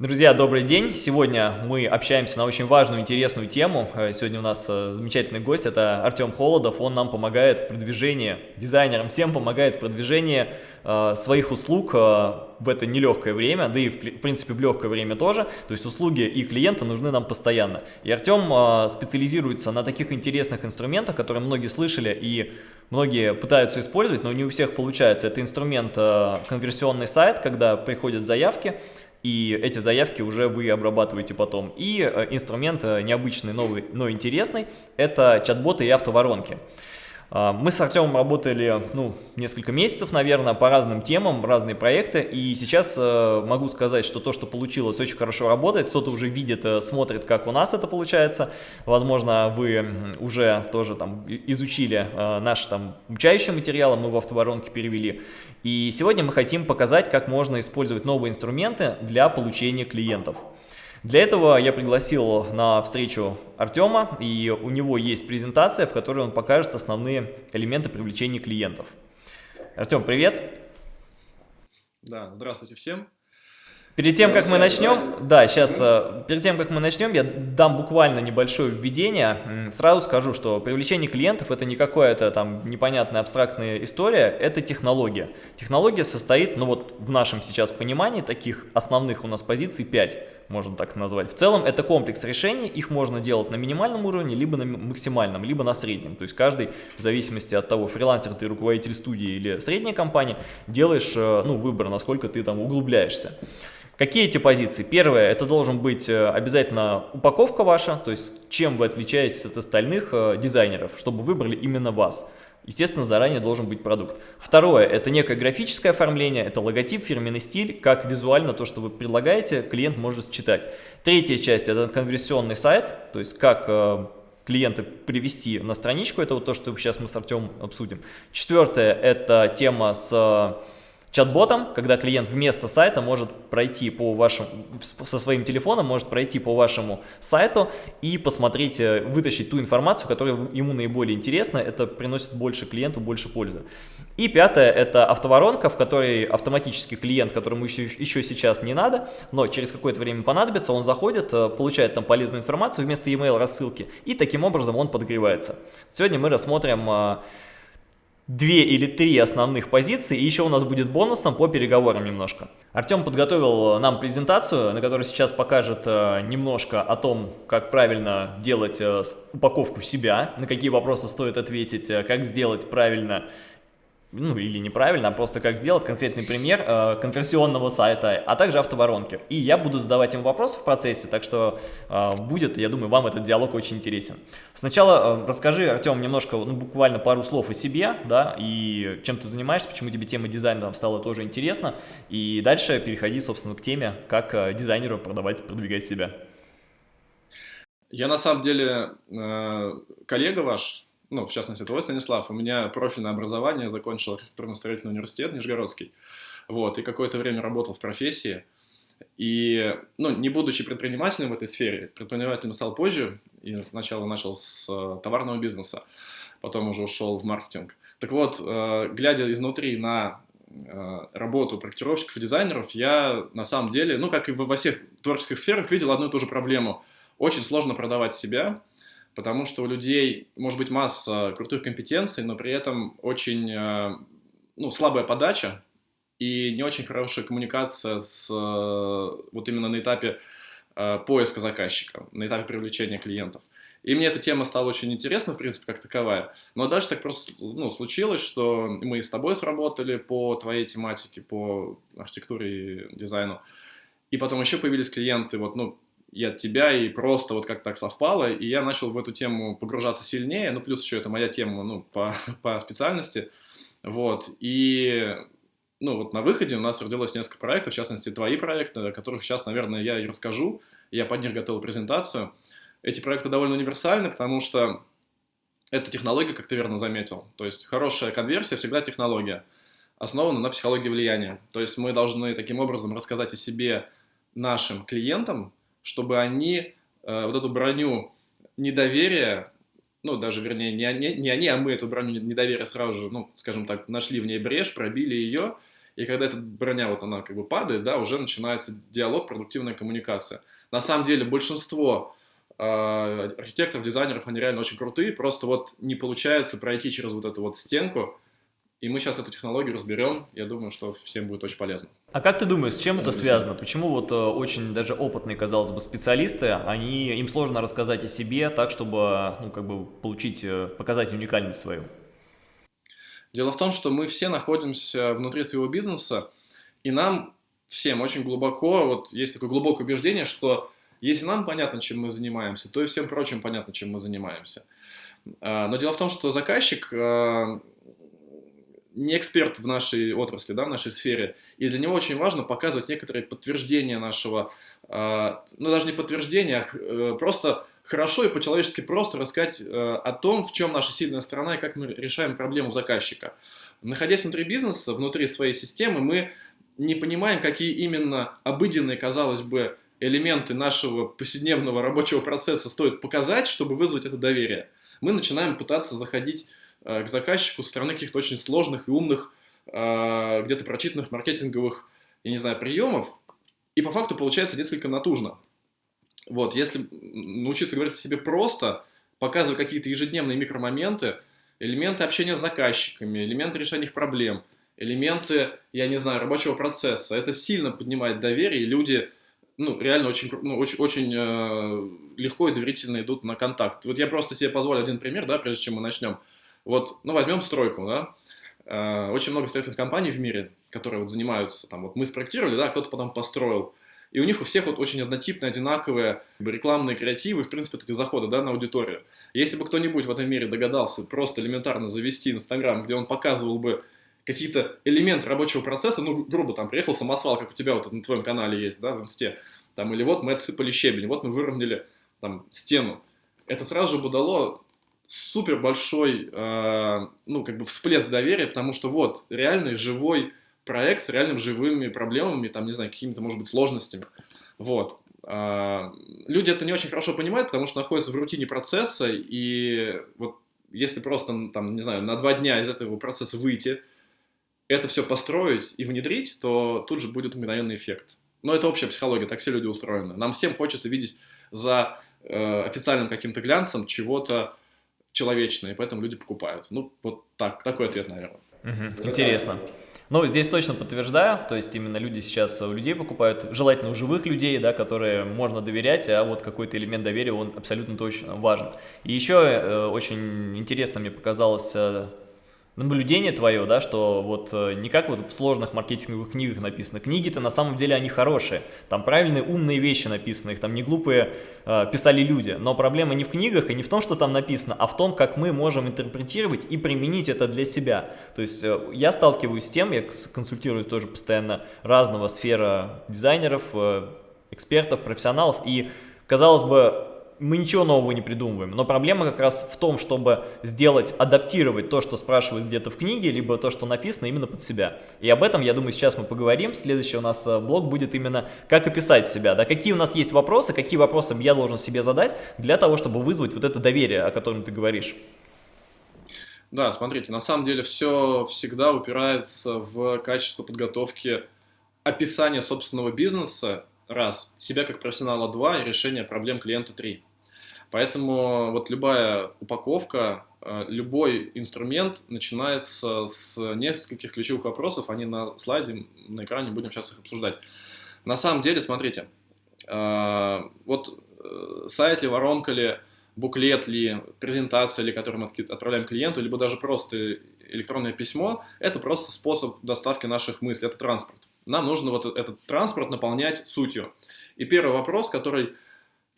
Друзья, добрый день! Сегодня мы общаемся на очень важную, интересную тему. Э, сегодня у нас э, замечательный гость, это Артем Холодов. Он нам помогает в продвижении, дизайнерам всем помогает в продвижении э, своих услуг в это нелегкое время, да и в принципе в легкое время тоже. То есть услуги и клиенты нужны нам постоянно. И Артем специализируется на таких интересных инструментах, которые многие слышали и многие пытаются использовать, но не у всех получается. Это инструмент конверсионный сайт, когда приходят заявки, и эти заявки уже вы обрабатываете потом. И э, инструмент э, необычный, новый, но интересный – это чат-боты и автоворонки. А, мы с Артемом работали ну, несколько месяцев, наверное, по разным темам, разные проекты, и сейчас э, могу сказать, что то, что получилось, очень хорошо работает, кто-то уже видит, э, смотрит, как у нас это получается, возможно, вы уже тоже там изучили э, наши там учащие материалы, мы в автоворонке перевели, и сегодня мы хотим показать, как можно использовать новые инструменты для получения клиентов. Для этого я пригласил на встречу Артема, и у него есть презентация, в которой он покажет основные элементы привлечения клиентов. Артем, привет! Да, здравствуйте всем! Перед тем, как мы начнем, да, сейчас, э, перед тем, как мы начнем, я дам буквально небольшое введение. Сразу скажу, что привлечение клиентов это не какая-то там непонятная абстрактная история, это технология. Технология состоит, ну вот в нашем сейчас понимании, таких основных у нас позиций 5, можно так назвать. В целом это комплекс решений, их можно делать на минимальном уровне, либо на максимальном, либо на среднем. То есть каждый, в зависимости от того, фрилансер ты, руководитель студии или средняя компания, делаешь э, ну, выбор, насколько ты там углубляешься. Какие эти позиции? Первое, это должен быть э, обязательно упаковка ваша, то есть чем вы отличаетесь от остальных э, дизайнеров, чтобы выбрали именно вас. Естественно, заранее должен быть продукт. Второе, это некое графическое оформление, это логотип, фирменный стиль, как визуально то, что вы предлагаете, клиент может считать. Третья часть, это конверсионный сайт, то есть как э, клиента привести на страничку, это вот то, что сейчас мы с Артемом обсудим. Четвертое, это тема с чат-ботом, когда клиент вместо сайта может пройти по вашему, со своим телефоном, может пройти по вашему сайту и посмотреть, э, вытащить ту информацию, которая ему наиболее интересна, это приносит больше клиенту, больше пользы. И пятое, это автоворонка, в которой автоматически клиент, которому еще, еще сейчас не надо, но через какое-то время понадобится, он заходит, э, получает там полезную информацию вместо email рассылки, и таким образом он подогревается. Сегодня мы рассмотрим э, две или три основных позиции, и еще у нас будет бонусом по переговорам немножко. Артем подготовил нам презентацию, на которой сейчас покажет э, немножко о том, как правильно делать э, упаковку себя, на какие вопросы стоит ответить, э, как сделать правильно ну или неправильно, а просто как сделать конкретный пример э, конверсионного сайта, а также автоворонки. И я буду задавать им вопросы в процессе, так что э, будет, я думаю, вам этот диалог очень интересен. Сначала э, расскажи, Артем, немножко, ну буквально пару слов о себе, да, и чем ты занимаешься, почему тебе тема дизайна там стала тоже интересна, и дальше переходи, собственно, к теме, как э, дизайнеру продавать, продвигать себя. Я на самом деле э, коллега ваш, ну, в частности, твой, Станислав, у меня профильное образование, закончил архитектурно-строительный университет Нижегородский, вот, и какое-то время работал в профессии, и, ну, не будучи предпринимателем в этой сфере, предпринимателем стал позже, и сначала начал с э, товарного бизнеса, потом уже ушел в маркетинг. Так вот, э, глядя изнутри на э, работу проектировщиков и дизайнеров, я на самом деле, ну, как и во всех творческих сферах, видел одну и ту же проблему. Очень сложно продавать себя, потому что у людей может быть масса крутых компетенций, но при этом очень э, ну, слабая подача и не очень хорошая коммуникация с, э, вот именно на этапе э, поиска заказчика, на этапе привлечения клиентов. И мне эта тема стала очень интересна, в принципе, как таковая. Но дальше так просто ну, случилось, что мы с тобой сработали по твоей тематике, по архитектуре и дизайну. И потом еще появились клиенты, вот, ну, и от тебя, и просто вот как так совпало, и я начал в эту тему погружаться сильнее, ну, плюс еще это моя тема, ну, по, по специальности, вот, и, ну, вот на выходе у нас родилось несколько проектов, в частности, твои проекты, о которых сейчас, наверное, я и расскажу, я под них готовил презентацию. Эти проекты довольно универсальны, потому что это технология, как ты верно заметил, то есть хорошая конверсия всегда технология, основана на психологии влияния, то есть мы должны таким образом рассказать о себе нашим клиентам, чтобы они э, вот эту броню недоверия, ну, даже, вернее, не они, не они, а мы эту броню недоверия сразу же, ну, скажем так, нашли в ней брешь, пробили ее И когда эта броня, вот она как бы падает, да, уже начинается диалог, продуктивная коммуникация. На самом деле большинство э, архитекторов, дизайнеров, они реально очень крутые, просто вот не получается пройти через вот эту вот стенку, и мы сейчас эту технологию разберем, я думаю, что всем будет очень полезно. А как ты думаешь, с чем это связано? Почему вот э, очень даже опытные, казалось бы, специалисты, они, им сложно рассказать о себе так, чтобы ну, как бы получить, э, показать уникальность свою? Дело в том, что мы все находимся внутри своего бизнеса, и нам всем очень глубоко, вот есть такое глубокое убеждение, что если нам понятно, чем мы занимаемся, то и всем прочим понятно, чем мы занимаемся. А, но дело в том, что заказчик а, не эксперт в нашей отрасли, да, в нашей сфере, и для него очень важно показывать некоторые подтверждения нашего, э, ну даже не подтверждения, а э, просто хорошо и по-человечески просто рассказать э, о том, в чем наша сильная сторона и как мы решаем проблему заказчика. Находясь внутри бизнеса, внутри своей системы, мы не понимаем, какие именно обыденные, казалось бы, элементы нашего повседневного рабочего процесса стоит показать, чтобы вызвать это доверие. Мы начинаем пытаться заходить к заказчику со стороны каких-то очень сложных и умных, э, где-то прочитанных маркетинговых, я не знаю, приемов, и по факту получается несколько натужно. Вот, если научиться говорить о себе просто, показывая какие-то ежедневные микромоменты, элементы общения с заказчиками, элементы решения их проблем, элементы, я не знаю, рабочего процесса, это сильно поднимает доверие, и люди ну, реально очень, ну, очень, очень э, легко и доверительно идут на контакт. Вот я просто себе позволю один пример, да, прежде чем мы начнем. Вот, ну, возьмем стройку, да, э, очень много строительных компаний в мире, которые вот занимаются, там, вот мы спроектировали, да, кто-то потом построил, и у них у всех вот очень однотипные, одинаковые рекламные креативы, в принципе, эти заходы, да, на аудиторию. Если бы кто-нибудь в этом мире догадался просто элементарно завести Инстаграм, где он показывал бы какие-то элементы рабочего процесса, ну, грубо, там, приехал самосвал, как у тебя вот на твоем канале есть, да, в инсте, там, или вот мы отсыпали щебень, вот мы выровняли, там, стену. Это сразу же бы дало супер большой, э, ну, как бы всплеск доверия, потому что вот, реальный живой проект с реальными живыми проблемами, там, не знаю, какими-то, может быть, сложностями. Вот. Э, люди это не очень хорошо понимают, потому что находятся в рутине процесса, и вот если просто, там, не знаю, на два дня из этого процесса выйти, это все построить и внедрить, то тут же будет мгновенный эффект. Но это общая психология, так все люди устроены. Нам всем хочется видеть за э, официальным каким-то глянцем чего-то человечное, и поэтому люди покупают. Ну, вот так, такой ответ, наверное. Угу, интересно. Ну, здесь точно подтверждаю, то есть именно люди сейчас у людей покупают, желательно у живых людей, да, которые можно доверять, а вот какой-то элемент доверия, он абсолютно точно важен. И еще э, очень интересно мне показалось э, наблюдение твое, да, что вот э, не как вот в сложных маркетинговых книгах написано. Книги-то на самом деле они хорошие, там правильные умные вещи написаны, их там не глупые э, писали люди. Но проблема не в книгах и не в том, что там написано, а в том, как мы можем интерпретировать и применить это для себя. То есть э, я сталкиваюсь с тем, я консультирую тоже постоянно разного сфера дизайнеров, э, экспертов, профессионалов, и казалось бы, мы ничего нового не придумываем. Но проблема как раз в том, чтобы сделать, адаптировать то, что спрашивают где-то в книге, либо то, что написано именно под себя. И об этом, я думаю, сейчас мы поговорим. Следующий у нас э, блог будет именно как описать себя. Да? Какие у нас есть вопросы, какие вопросы я должен себе задать для того, чтобы вызвать вот это доверие, о котором ты говоришь. Да, смотрите, на самом деле все всегда упирается в качество подготовки описания собственного бизнеса, раз, себя как профессионала, два, и решение проблем клиента, три. Поэтому вот любая упаковка, э, любой инструмент начинается с нескольких ключевых вопросов, они на слайде, на экране, будем сейчас их обсуждать. На самом деле, смотрите, э, вот э, сайт ли, воронка ли, буклет ли, презентация ли, которую мы отправляем клиенту, либо даже просто электронное письмо, это просто способ доставки наших мыслей, это транспорт. Нам нужно вот этот транспорт наполнять сутью. И первый вопрос, который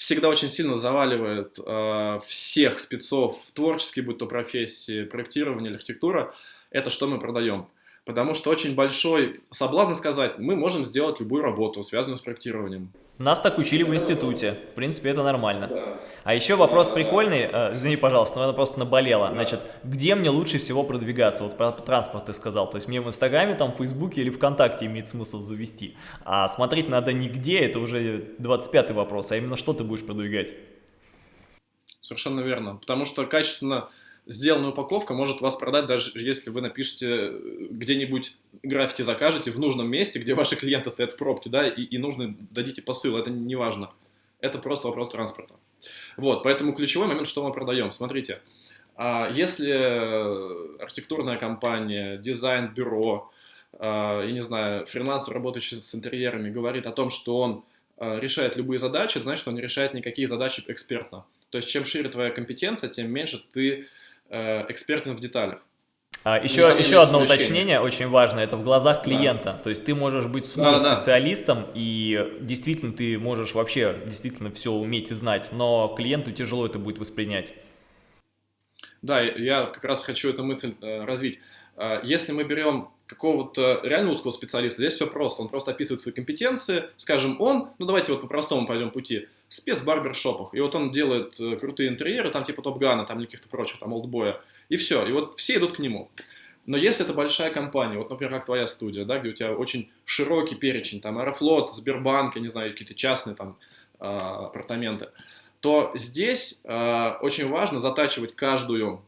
всегда очень сильно заваливает э, всех спецов творческие, будь то профессии, проектирование, архитектура, это что мы продаем. Потому что очень большой соблазн сказать, мы можем сделать любую работу, связанную с проектированием. Нас так учили в институте, в принципе, это нормально. А еще вопрос прикольный, э, извини, пожалуйста, но это просто наболело. Значит, где мне лучше всего продвигаться? Вот про транспорт ты сказал, то есть мне в Инстаграме, там, в Фейсбуке или ВКонтакте имеет смысл завести. А смотреть надо не где, это уже 25 вопрос, а именно что ты будешь продвигать. Совершенно верно, потому что качественно сделанная упаковка может вас продать, даже если вы напишете э, где-нибудь граффити закажете в нужном месте, где ваши клиенты стоят в пробке, да, и, и нужно дадите посыл, это не важно. Это просто вопрос транспорта. Вот, поэтому ключевой момент, что мы продаем. Смотрите, а, если архитектурная компания, дизайн-бюро, а, я не знаю, фрилансер, работающий с интерьерами, говорит о том, что он а, решает любые задачи, значит, он не решает никакие задачи экспертно. То есть, чем шире твоя компетенция, тем меньше ты э, экспертен в деталях. А, еще, еще одно уточнение, очень важно, это в глазах клиента. Да. То есть ты можешь быть супер специалистом, да. и действительно ты можешь вообще действительно все уметь и знать, но клиенту тяжело это будет воспринять. Да, я как раз хочу эту мысль э, развить. Э, если мы берем какого-то реально узкого специалиста, здесь все просто. Он просто описывает свои компетенции. Скажем, он, ну давайте вот по простому пойдем пути, спец в барбершопах. И вот он делает э, крутые интерьеры, там типа Топ-Гана, там каких-то прочих, там Олдбоя. И все. И вот все идут к нему. Но если это большая компания, вот, например, как твоя студия, да, где у тебя очень широкий перечень, там, Аэрофлот, Сбербанк, я не знаю, какие-то частные там а, апартаменты, то здесь э, очень важно затачивать каждую э,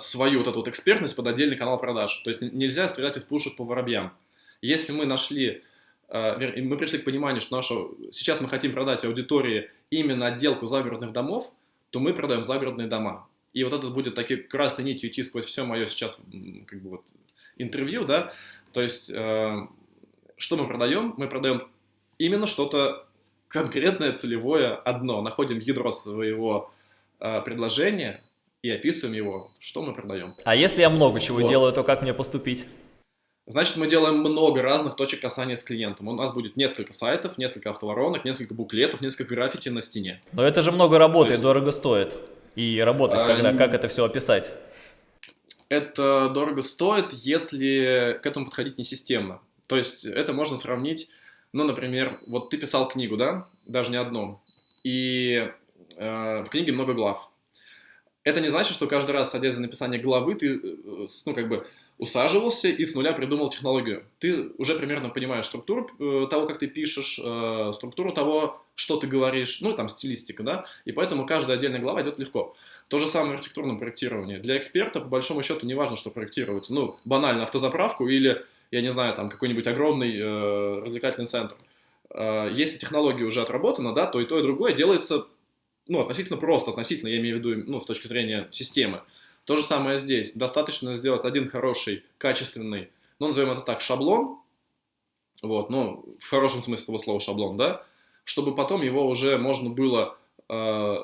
свою вот эту вот экспертность под отдельный канал продаж. То есть нельзя стрелять из пушек по воробьям. Если мы нашли, э, мы пришли к пониманию, что наша, сейчас мы хотим продать аудитории именно отделку загородных домов, то мы продаем загородные дома. И вот это будет таки красной нитью идти сквозь все мое сейчас как бы вот интервью, да, то есть э, что мы продаем? Мы продаем именно что-то конкретное, целевое, одно. Находим ядро своего э, предложения и описываем его, что мы продаем. А если я много чего вот. делаю, то как мне поступить? Значит, мы делаем много разных точек касания с клиентом. У нас будет несколько сайтов, несколько автоворонок, несколько буклетов, несколько граффити на стене. Но это же много работы есть... дорого стоит. И работать, когда, а, как это все описать? Это дорого стоит, если к этому подходить не системно. То есть это можно сравнить ну, например, вот ты писал книгу, да, даже не одну, и э, в книге много глав. Это не значит, что каждый раз, садясь за написание главы, ты, э, ну, как бы, усаживался и с нуля придумал технологию. Ты уже примерно понимаешь структуру э, того, как ты пишешь, э, структуру того, что ты говоришь, ну, там, стилистика, да, и поэтому каждая отдельная глава идет легко. То же самое в архитектурном проектировании. Для эксперта, по большому счету, не важно, что проектировать. Ну, банально автозаправку или я не знаю, там какой-нибудь огромный э, развлекательный центр. Э, если технология уже отработана, да, то и то, и другое делается, ну, относительно просто, относительно, я имею в виду, ну, с точки зрения системы. То же самое здесь. Достаточно сделать один хороший, качественный, ну, назовем это так, шаблон, вот, ну, в хорошем смысле этого слова шаблон, да, чтобы потом его уже можно было э,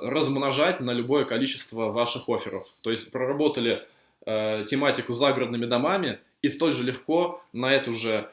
размножать на любое количество ваших офферов. То есть проработали э, тематику с загородными домами, и столь же легко на эту же,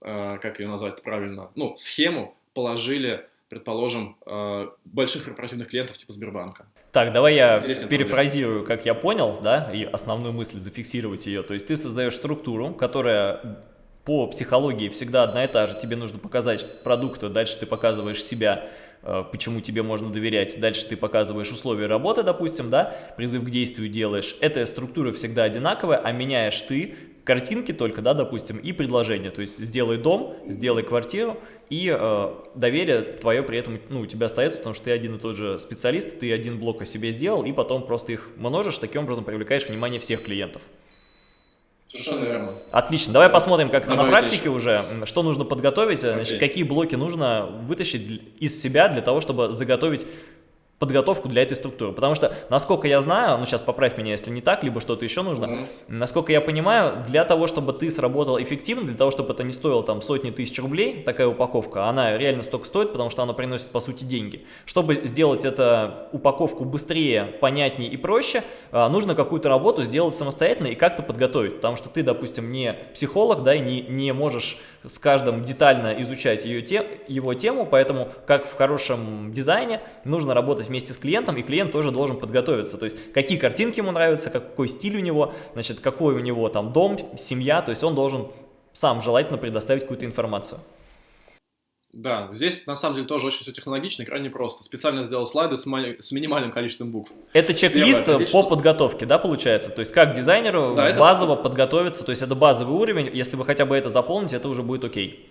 э, как ее назвать правильно, ну, схему положили предположим, э, больших корпоративных клиентов типа Сбербанка. Так, давай я перефразирую, как я понял, да, и основную мысль зафиксировать ее. То есть ты создаешь структуру, которая по психологии всегда одна и та же. Тебе нужно показать продукты, дальше ты показываешь себя, э, почему тебе можно доверять. Дальше ты показываешь условия работы, допустим, да, призыв к действию делаешь. Эта структура всегда одинаковая, а меняешь ты картинки только, да, допустим, и предложение. То есть сделай дом, сделай квартиру, и э, доверие твое при этом ну, у тебя остается, потому что ты один и тот же специалист, ты один блок о себе сделал, и потом просто их множишь, таким образом привлекаешь внимание всех клиентов. Совершенно верно. Отлично. Давай посмотрим, как это на практике уже, что нужно подготовить, значит, какие блоки нужно вытащить из себя для того, чтобы заготовить подготовку для этой структуры. Потому что, насколько я знаю, ну сейчас поправь меня, если не так, либо что-то еще нужно, mm -hmm. насколько я понимаю, для того, чтобы ты сработал эффективно, для того, чтобы это не стоило там сотни тысяч рублей, такая упаковка, она реально столько стоит, потому что она приносит по сути деньги. Чтобы сделать эту упаковку быстрее, понятнее и проще, а, нужно какую-то работу сделать самостоятельно и как-то подготовить, потому что ты, допустим, не психолог, да, и не, не можешь с каждым детально изучать ее те, его тему, поэтому, как в хорошем дизайне, нужно работать вместе с клиентом, и клиент тоже должен подготовиться. То есть, какие картинки ему нравятся, какой стиль у него, значит, какой у него там дом, семья, то есть он должен сам желательно предоставить какую-то информацию. Да, здесь на самом деле тоже очень все технологично и крайне просто. Специально сделал слайды с, с минимальным количеством букв. Это чек-лист по подготовке, да, получается? То есть как дизайнеру да, базово это... подготовиться, то есть это базовый уровень, если вы хотя бы это заполните, это уже будет окей.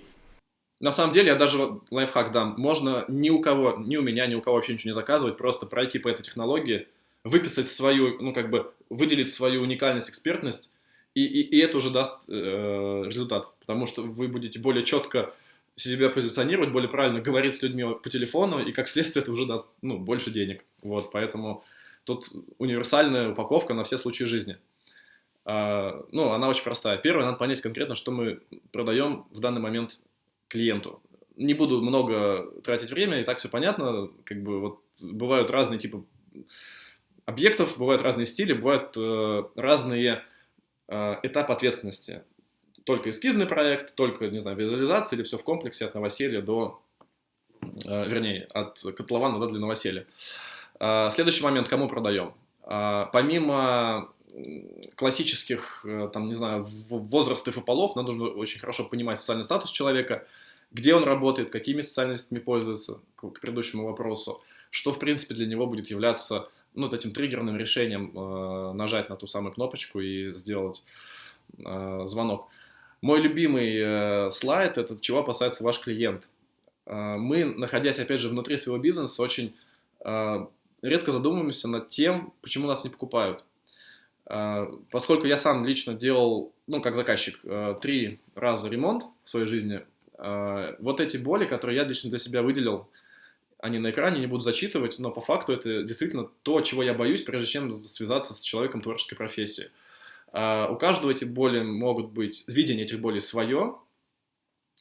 На самом деле, я даже лайфхак дам. Можно ни у кого, ни у меня, ни у кого вообще ничего не заказывать, просто пройти по этой технологии, выписать свою, ну, как бы, выделить свою уникальность, экспертность, и, и, и это уже даст э, результат, потому что вы будете более четко себя позиционировать, более правильно говорить с людьми по телефону, и как следствие это уже даст ну, больше денег. Вот, поэтому тут универсальная упаковка на все случаи жизни. А, ну, она очень простая. Первое, надо понять конкретно, что мы продаем в данный момент клиенту. Не буду много тратить время, и так все понятно. Как бы вот бывают разные типы объектов, бывают разные стили, бывают э, разные э, этапы ответственности только эскизный проект, только, не знаю, визуализация или все в комплексе от новоселья до, э, вернее, от котлована да, для новоселья. Э, следующий момент, кому продаем? Э, помимо классических, там, не знаю, возрастов и полов, нам нужно очень хорошо понимать социальный статус человека, где он работает, какими социальностями пользуется, к предыдущему вопросу, что, в принципе, для него будет являться ну, вот этим триггерным решением э, нажать на ту самую кнопочку и сделать э, звонок. Мой любимый э, слайд – это чего опасается ваш клиент. Э, мы, находясь, опять же, внутри своего бизнеса, очень э, редко задумываемся над тем, почему нас не покупают. Поскольку я сам лично делал, ну, как заказчик, три раза ремонт в своей жизни, вот эти боли, которые я лично для себя выделил, они на экране не буду зачитывать, но по факту это действительно то, чего я боюсь, прежде чем связаться с человеком творческой профессии. А, у каждого эти боли могут быть, видение этих болей свое,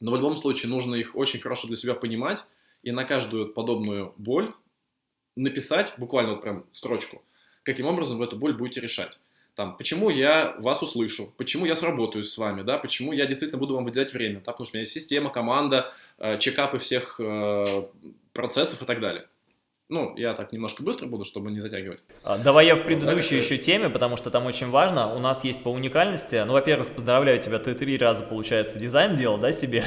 но в любом случае нужно их очень хорошо для себя понимать и на каждую подобную боль написать буквально вот прям строчку, каким образом вы эту боль будете решать. Там, почему я вас услышу, почему я сработаю с вами, да, почему я действительно буду вам выделять время, да, потому что у меня есть система, команда, э, чекапы всех э, процессов и так далее. Ну, я так немножко быстро буду, чтобы не затягивать. А, давай я в предыдущей вот, еще теме, потому что там очень важно. У нас есть по уникальности. Ну, во-первых, поздравляю тебя, ты три раза, получается, дизайн делал, да, себе?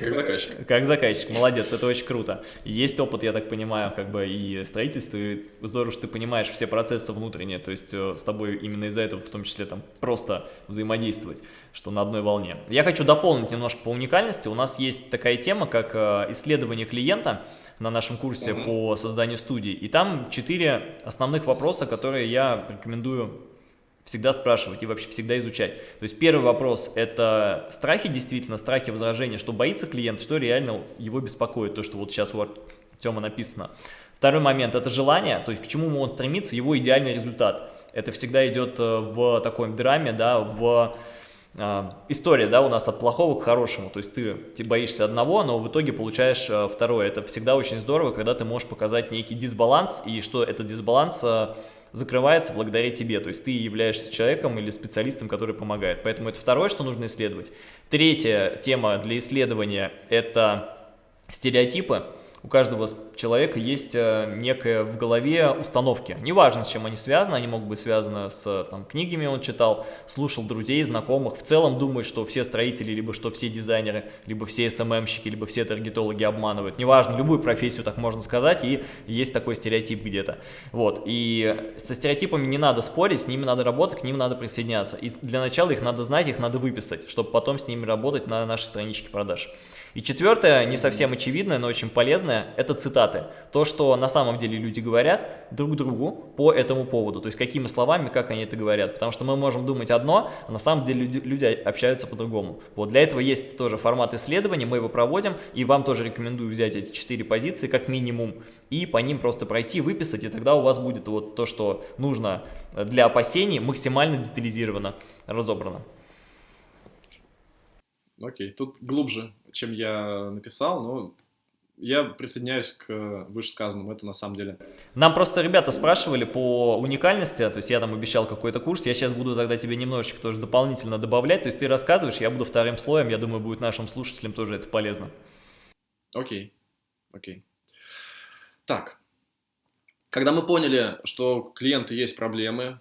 Как заказчик. Как заказчик, молодец, это очень круто. Есть опыт, я так понимаю, как бы и строительство, и здорово, что ты понимаешь все процессы внутренние, то есть э, с тобой именно из-за этого в том числе там просто взаимодействовать, что на одной волне. Я хочу дополнить немножко по уникальности. У нас есть такая тема, как э, исследование клиента, на нашем курсе mm -hmm. по созданию студий. И там четыре основных вопроса, которые я рекомендую всегда спрашивать и вообще всегда изучать. То есть первый вопрос – это страхи, действительно, страхи возражения, что боится клиент, что реально его беспокоит, то, что вот сейчас у Артема написано. Второй момент – это желание, то есть к чему он стремится, его идеальный результат. Это всегда идет э, в такой драме, да, в история, да, у нас от плохого к хорошему, то есть ты, ты боишься одного, но в итоге получаешь а, второе. Это всегда очень здорово, когда ты можешь показать некий дисбаланс, и что этот дисбаланс а, закрывается благодаря тебе, то есть ты являешься человеком или специалистом, который помогает. Поэтому это второе, что нужно исследовать. Третья тема для исследования – это стереотипы у каждого человека есть э, некая в голове установки. Неважно, с чем они связаны, они могут быть связаны с там, книгами он читал, слушал друзей, знакомых. В целом думает, что все строители, либо что все дизайнеры, либо все СММщики, либо все таргетологи обманывают. Неважно, любую профессию так можно сказать, и есть такой стереотип где-то. Вот. И со стереотипами не надо спорить, с ними надо работать, к ним надо присоединяться. И для начала их надо знать, их надо выписать, чтобы потом с ними работать на нашей страничке продаж. И четвертое, не совсем очевидное, но очень полезное, это цитаты. То, что на самом деле люди говорят друг другу по этому поводу. То есть какими словами, как они это говорят. Потому что мы можем думать одно, а на самом деле люди, общаются по-другому. Вот для этого есть тоже формат исследования, мы его проводим. И вам тоже рекомендую взять эти четыре позиции как минимум и по ним просто пройти, выписать. И тогда у вас будет вот то, что нужно для опасений, максимально детализировано, разобрано. Окей, тут глубже, чем я написал, но я присоединяюсь к вышесказанному, это на самом деле. Нам просто ребята спрашивали по уникальности, то есть я там обещал какой-то курс, я сейчас буду тогда тебе немножечко тоже дополнительно добавлять, то есть ты рассказываешь, я буду вторым слоем, я думаю, будет нашим слушателям тоже это полезно. Окей, окей. Так, когда мы поняли, что клиенты есть проблемы,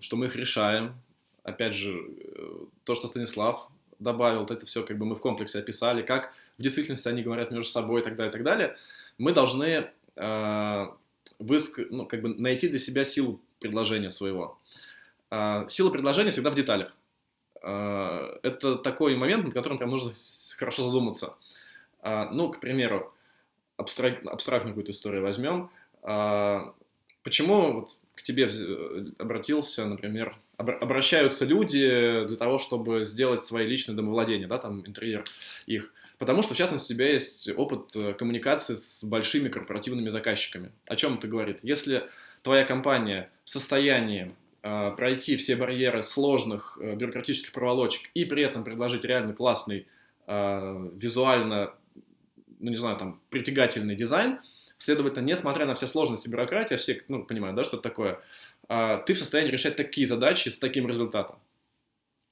что мы их решаем, опять же, э, то, что Станислав добавил, это все как бы мы в комплексе описали, как в действительности они говорят между собой и так далее, и так далее, мы должны э, выск... ну, как бы найти для себя силу предложения своего. Э, сила предложения всегда в деталях. Э, это такой момент, над которым прям нужно хорошо задуматься. Э, ну, к примеру, абстрак... абстрактную какую-то историю возьмем. А, почему вот к тебе обратился, например, обращаются люди для того, чтобы сделать свои личные домовладения, да, там интерьер их. Потому что, в частности, у тебя есть опыт э, коммуникации с большими корпоративными заказчиками. О чем это говорит? Если твоя компания в состоянии э, пройти все барьеры сложных э, бюрократических проволочек и при этом предложить реально классный, э, визуально, ну не знаю, там, притягательный дизайн, следовательно, несмотря на все сложности бюрократии, все, ну, понимают, да, что это такое, ты в состоянии решать такие задачи с таким результатом.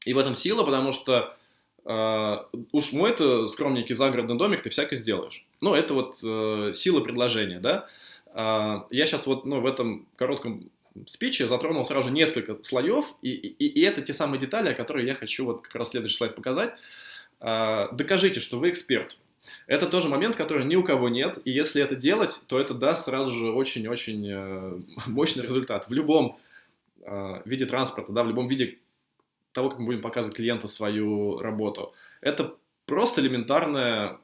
И в этом сила, потому что Uh, уж мой-то скромненький загородный домик ты всякое сделаешь. Ну, это вот uh, сила предложения, да. Uh, я сейчас вот ну, в этом коротком спиче затронул сразу несколько слоев, и, и, и это те самые детали, которые я хочу вот как раз следующий слайд показать. Докажите, что вы эксперт. Это тоже момент, который ни у кого нет, и если это делать, то это даст сразу же очень-очень э, мощный результат. В любом виде транспорта, да, в любом виде того, как мы будем показывать клиенту свою работу. Это просто элементарное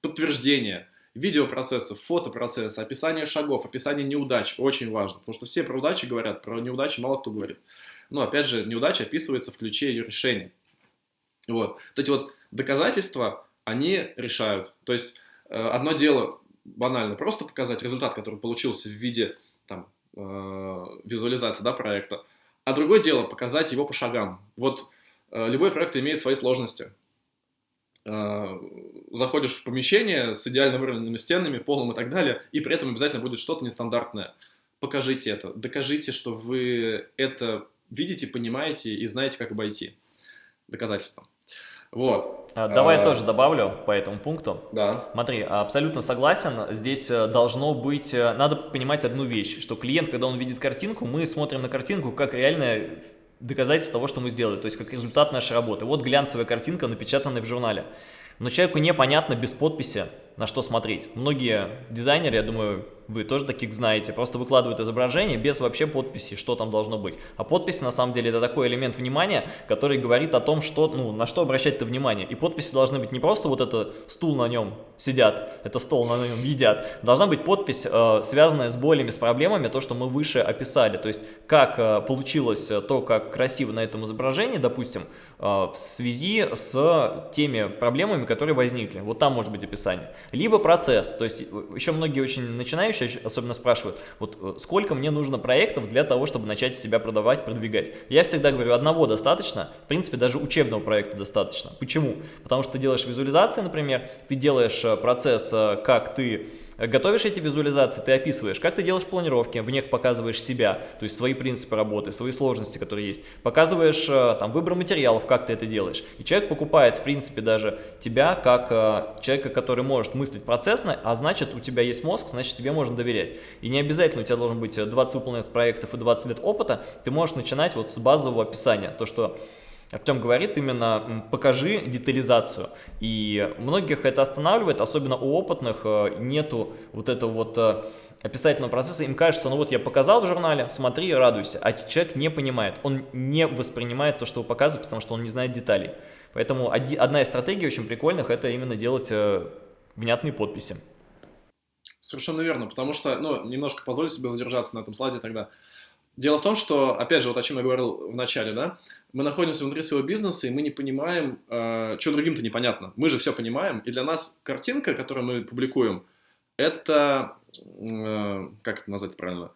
подтверждение видеопроцессов, фотопроцесса, описание шагов, описание неудач. Очень важно, потому что все про удачи говорят, про неудачи мало кто говорит. Но опять же, неудача описывается в ключе ее решения. Вот. Вот эти вот доказательства, они решают. То есть э, одно дело банально просто показать результат, который получился в виде там, э, визуализации да, проекта, а другое дело показать его по шагам. Вот э, любой проект имеет свои сложности. Заходишь в помещение с идеально выровненными стенами, полом и так далее, и при этом обязательно будет что-то нестандартное. Покажите это, докажите, что вы это видите, понимаете и знаете, как обойти. Доказательства. Вот. А, давай а, тоже добавлю по этому пункту. Да. Смотри, абсолютно согласен. Здесь э, должно быть, э, надо понимать одну вещь, что клиент, когда он видит картинку, мы смотрим на картинку как реальное доказательство того, что мы сделали, то есть как результат нашей работы. Вот глянцевая картинка, напечатанная в журнале. Но человеку непонятно без подписи, на что смотреть. Многие дизайнеры, я думаю, вы тоже таких знаете, просто выкладывают изображение без вообще подписи, что там должно быть. А подписи на самом деле это такой элемент внимания, который говорит о том, что, ну, на что обращать-то внимание. И подписи должны быть не просто вот это стул на нем сидят, это стол на нем едят. Должна быть подпись, э, связанная с болями, с проблемами, то, что мы выше описали. То есть как э, получилось то, как красиво на этом изображении, допустим, э, в связи с теми проблемами, которые возникли. Вот там может быть описание. Либо процесс, то есть э, еще многие очень начинающие особенно спрашивают, вот э, сколько мне нужно проектов для того, чтобы начать себя продавать, продвигать. Я всегда говорю, одного достаточно, в принципе даже учебного проекта достаточно. Почему? Потому что ты делаешь визуализации, например, ты делаешь э, процесс, как ты Готовишь эти визуализации, ты описываешь, как ты делаешь планировки, в них показываешь себя, то есть свои принципы работы, свои сложности, которые есть. Показываешь э, там выбор материалов, как ты это делаешь. И человек покупает, в принципе, даже тебя как э, человека, который может мыслить процессно, а значит, у тебя есть мозг, значит, тебе можно доверять. И не обязательно у тебя должен быть 20 выполненных проектов и 20 лет опыта, ты можешь начинать вот с базового описания, то, что Артем говорит именно покажи детализацию. И многих это останавливает, особенно у опытных э, нету вот этого вот э, описательного процесса. Им кажется, ну вот я показал в журнале, смотри, радуйся. А человек не понимает, он не воспринимает то, что вы показываете, потому что он не знает деталей. Поэтому одна из стратегий очень прикольных это именно делать э, внятные подписи. Совершенно верно, потому что, ну, немножко позволю себе задержаться на этом слайде тогда. Дело в том, что, опять же, вот о чем я говорил в начале, да, мы находимся внутри своего бизнеса, и мы не понимаем, э, что другим-то непонятно. Мы же все понимаем, и для нас картинка, которую мы публикуем, это, э, как это назвать правильно,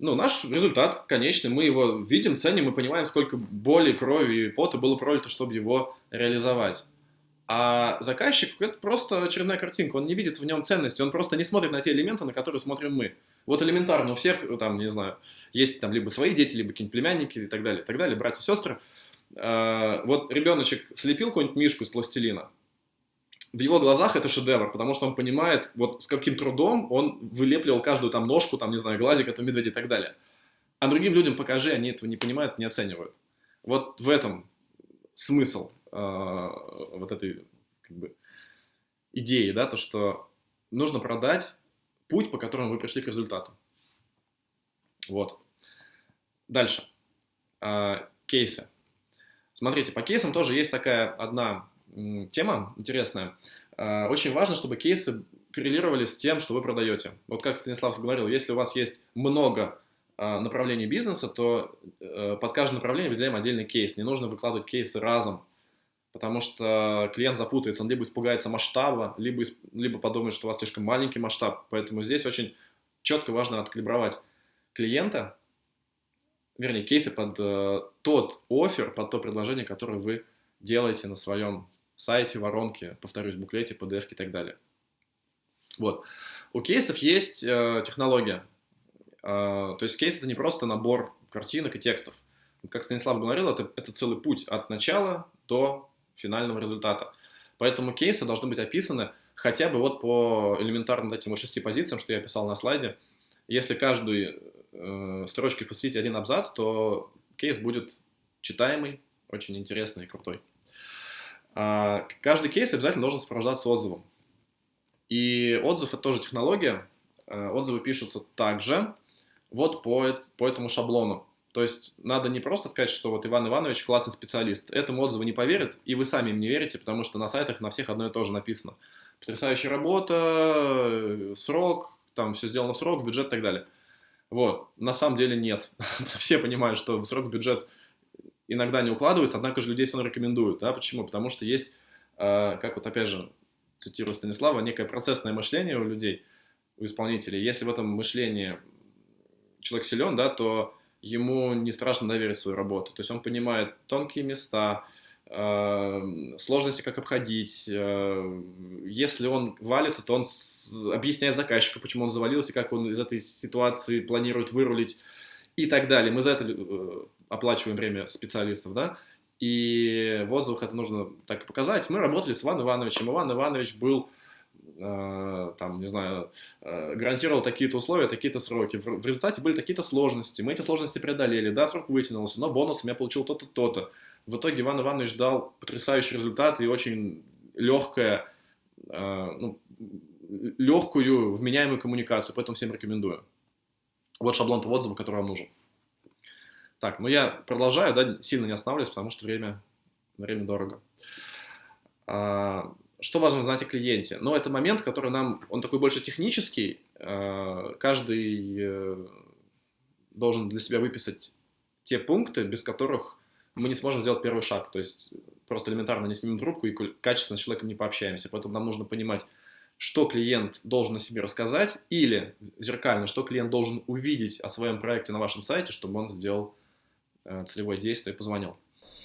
ну, наш результат конечный, мы его видим, ценим, мы понимаем, сколько боли, крови и пота было пролито, чтобы его реализовать. А заказчик – это просто очередная картинка, он не видит в нем ценности, он просто не смотрит на те элементы, на которые смотрим мы. Вот элементарно у всех, там, не знаю, есть там либо свои дети, либо какие-нибудь племянники и так далее, и так далее, братья и сестры. А, вот ребеночек слепил какую-нибудь мишку из пластилина, в его глазах это шедевр, потому что он понимает, вот с каким трудом он вылепливал каждую там ножку, там, не знаю, глазик этого медведя и так далее. А другим людям покажи, они этого не понимают, не оценивают. Вот в этом смысл э, вот этой как бы, идеи, да, то, что нужно продать путь, по которому вы пришли к результату. Вот. Дальше. Э, кейсы. Смотрите, по кейсам тоже есть такая одна тема интересная. Э, очень важно, чтобы кейсы коррелировали с тем, что вы продаете. Вот как Станислав говорил, если у вас есть много а, направлений бизнеса, то э, под каждое направление выделяем отдельный кейс. Не нужно выкладывать кейсы разом, потому что клиент запутается, он либо испугается масштаба, либо, либо подумает, что у вас слишком маленький масштаб. Поэтому здесь очень четко важно откалибровать клиента, вернее, кейсы под э, тот офер, под то предложение, которое вы делаете на своем сайте, воронке, повторюсь, буклете, PDF и так далее. Вот. У кейсов есть э, технология. Э, то есть кейс это не просто набор картинок и текстов. Как Станислав говорил, это, это целый путь от начала до финального результата. Поэтому кейсы должны быть описаны хотя бы вот по элементарным этим шести позициям, что я писал на слайде. Если каждую э, строчке посвятить один абзац, то кейс будет читаемый, очень интересный и крутой. А, каждый кейс обязательно должен сопровождаться отзывом. И отзыв – это тоже технология. Э, отзывы пишутся также вот по, по этому шаблону. То есть надо не просто сказать, что вот Иван Иванович классный специалист. Этому отзыву не поверят, и вы сами им не верите, потому что на сайтах на всех одно и то же написано. Потрясающая работа, э, срок, там все сделано в срок, бюджет и так далее. Вот. На самом деле нет. все понимают, что в срок, бюджет иногда не укладывается, однако же людей все равно рекомендуют. Да? Почему? Потому что есть, э, как вот опять же, цитирую Станислава, некое процессное мышление у людей, у исполнителей. Если в этом мышлении человек силен, да, то ему не страшно доверить свою работу. То есть он понимает тонкие места, сложности, как обходить. Э, если он валится, то он объясняет заказчику, почему он завалился, как он из этой ситуации планирует вырулить и так далее. Мы за это э, оплачиваем время специалистов, да, и в отзывах это нужно так и показать. Мы работали с Иваном Ивановичем. Иван Иванович был, э, там, не знаю, э, гарантировал такие-то условия, такие-то сроки. В, в результате были такие-то сложности. Мы эти сложности преодолели. Да, срок вытянулся, но бонусом я получил то-то, то-то. В итоге Иван Иванович дал потрясающий результат и очень легкое, э, ну, легкую, вменяемую коммуникацию. Поэтому всем рекомендую. Вот шаблон по отзыву, который вам нужен. Так, ну я продолжаю, да, сильно не останавливаюсь, потому что время, время дорого. А, что важно знать о клиенте? Ну, это момент, который нам, он такой больше технический. А, каждый э, должен для себя выписать те пункты, без которых мы не сможем сделать первый шаг. То есть просто элементарно не снимем трубку и качественно с человеком не пообщаемся. Поэтому нам нужно понимать, что клиент должен о себе рассказать, или зеркально, что клиент должен увидеть о своем проекте на вашем сайте, чтобы он сделал Э, целевое действие, позвонил.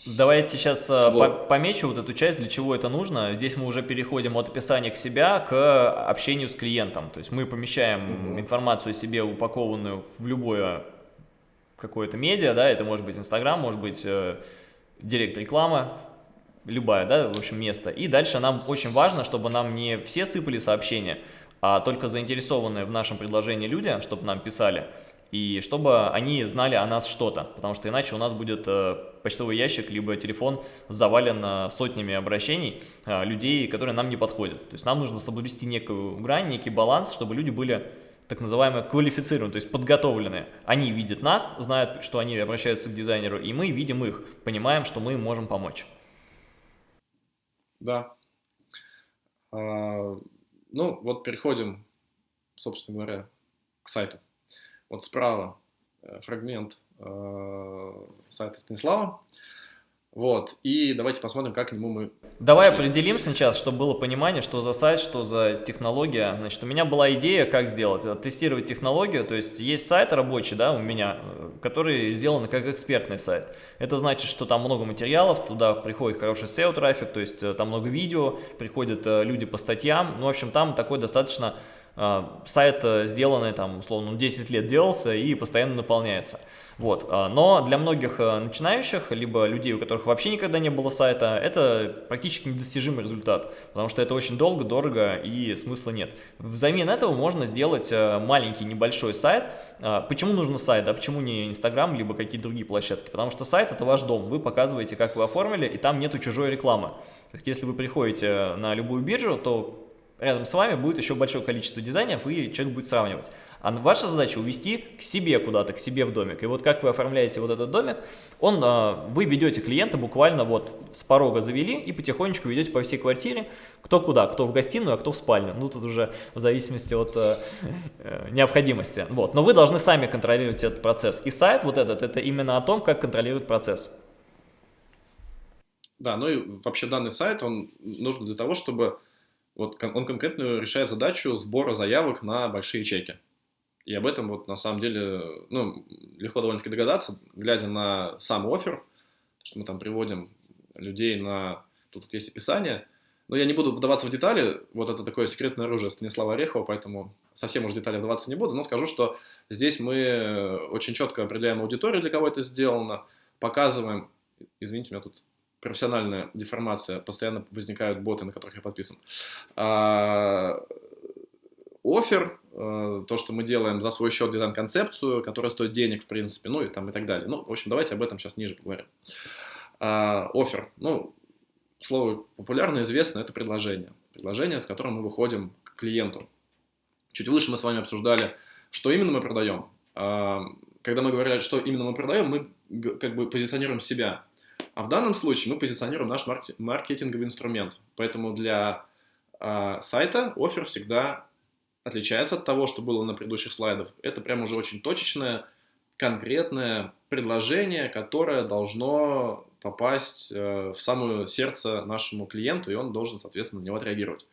Давайте сейчас э, вот. помечу вот эту часть, для чего это нужно. Здесь мы уже переходим от описания к себя к общению с клиентом. То есть мы помещаем угу. информацию о себе, упакованную в любое какое-то медиа, да, это может быть Инстаграм, может быть э, директ реклама, любая, да, в общем, место. И дальше нам очень важно, чтобы нам не все сыпали сообщения, а только заинтересованные в нашем предложении люди, чтобы нам писали – и чтобы они знали о нас что-то, потому что иначе у нас будет э, почтовый ящик, либо телефон завален э, сотнями обращений э, людей, которые нам не подходят. То есть нам нужно соблюсти некую грань, некий баланс, чтобы люди были так называемые квалифицированы, то есть подготовленные. Они видят нас, знают, что они обращаются к дизайнеру, и мы видим их, понимаем, что мы им можем помочь. Да. А, ну, вот переходим, собственно говоря, к сайту. Вот справа э, фрагмент э, сайта Станислава. Вот, и давайте посмотрим, как к нему мы... Давай пошли. определим сейчас, чтобы было понимание, что за сайт, что за технология. Значит, у меня была идея, как сделать. Тестировать технологию, то есть есть сайт рабочий, да, у меня, э, который сделан как экспертный сайт. Это значит, что там много материалов, туда приходит хороший SEO-трафик, то есть там много видео, приходят люди по статьям. Ну, в общем, там такой достаточно сайт э, сделанный там, условно, 10 лет делался и постоянно наполняется. Вот. А, но для многих э, начинающих, либо людей, у которых вообще никогда не было сайта, это практически недостижимый результат, потому что это очень долго, дорого и смысла нет. Взамен этого можно сделать э, маленький небольшой сайт. Почему нужно сайт, а почему не Инстаграм, либо какие-то другие площадки? Потому что сайт это ваш дом, вы показываете, как вы оформили, и там нету чужой рекламы. Если вы приходите на любую биржу, то рядом с вами будет еще большое количество дизайнеров, и человек будет сравнивать. А ваша задача увести к себе куда-то, к себе в домик. И вот как вы оформляете вот этот домик, он, а, вы ведете клиента буквально вот с порога завели и потихонечку ведете по всей квартире, кто куда, кто в гостиную, а кто в спальню. Ну, тут уже в зависимости от э, э, необходимости. Вот. Но вы должны сами контролировать этот процесс. И сайт вот этот, это именно о том, как контролирует процесс. Да, ну и вообще данный сайт, он нужен для того, чтобы вот он конкретно решает задачу сбора заявок на большие чеки. И об этом вот на самом деле, ну, легко довольно-таки догадаться, глядя на сам офер, что мы там приводим людей на... Тут есть описание, но я не буду вдаваться в детали, вот это такое секретное оружие Станислава Орехова, поэтому совсем уж в детали вдаваться не буду, но скажу, что здесь мы очень четко определяем аудиторию, для кого это сделано, показываем, извините, у меня тут профессиональная деформация, постоянно возникают боты, на которых я подписан. А, офер, э, то, что мы делаем за свой счет дизайн-концепцию, которая стоит денег, в принципе, ну и там и так далее. Ну, в общем, давайте об этом сейчас ниже поговорим. А, офер, ну, слово популярно, известно, это предложение. Предложение, с которым мы выходим к клиенту. Чуть выше мы с вами обсуждали, что именно мы продаем. А, когда мы говорили, что именно мы продаем, мы как бы позиционируем себя. А в данном случае мы позиционируем наш маркетинговый инструмент. Поэтому для э, сайта офер всегда отличается от того, что было на предыдущих слайдах. Это прям уже очень точечное, конкретное предложение, которое должно попасть э, в самое сердце нашему клиенту, и он должен, соответственно, на него отреагировать.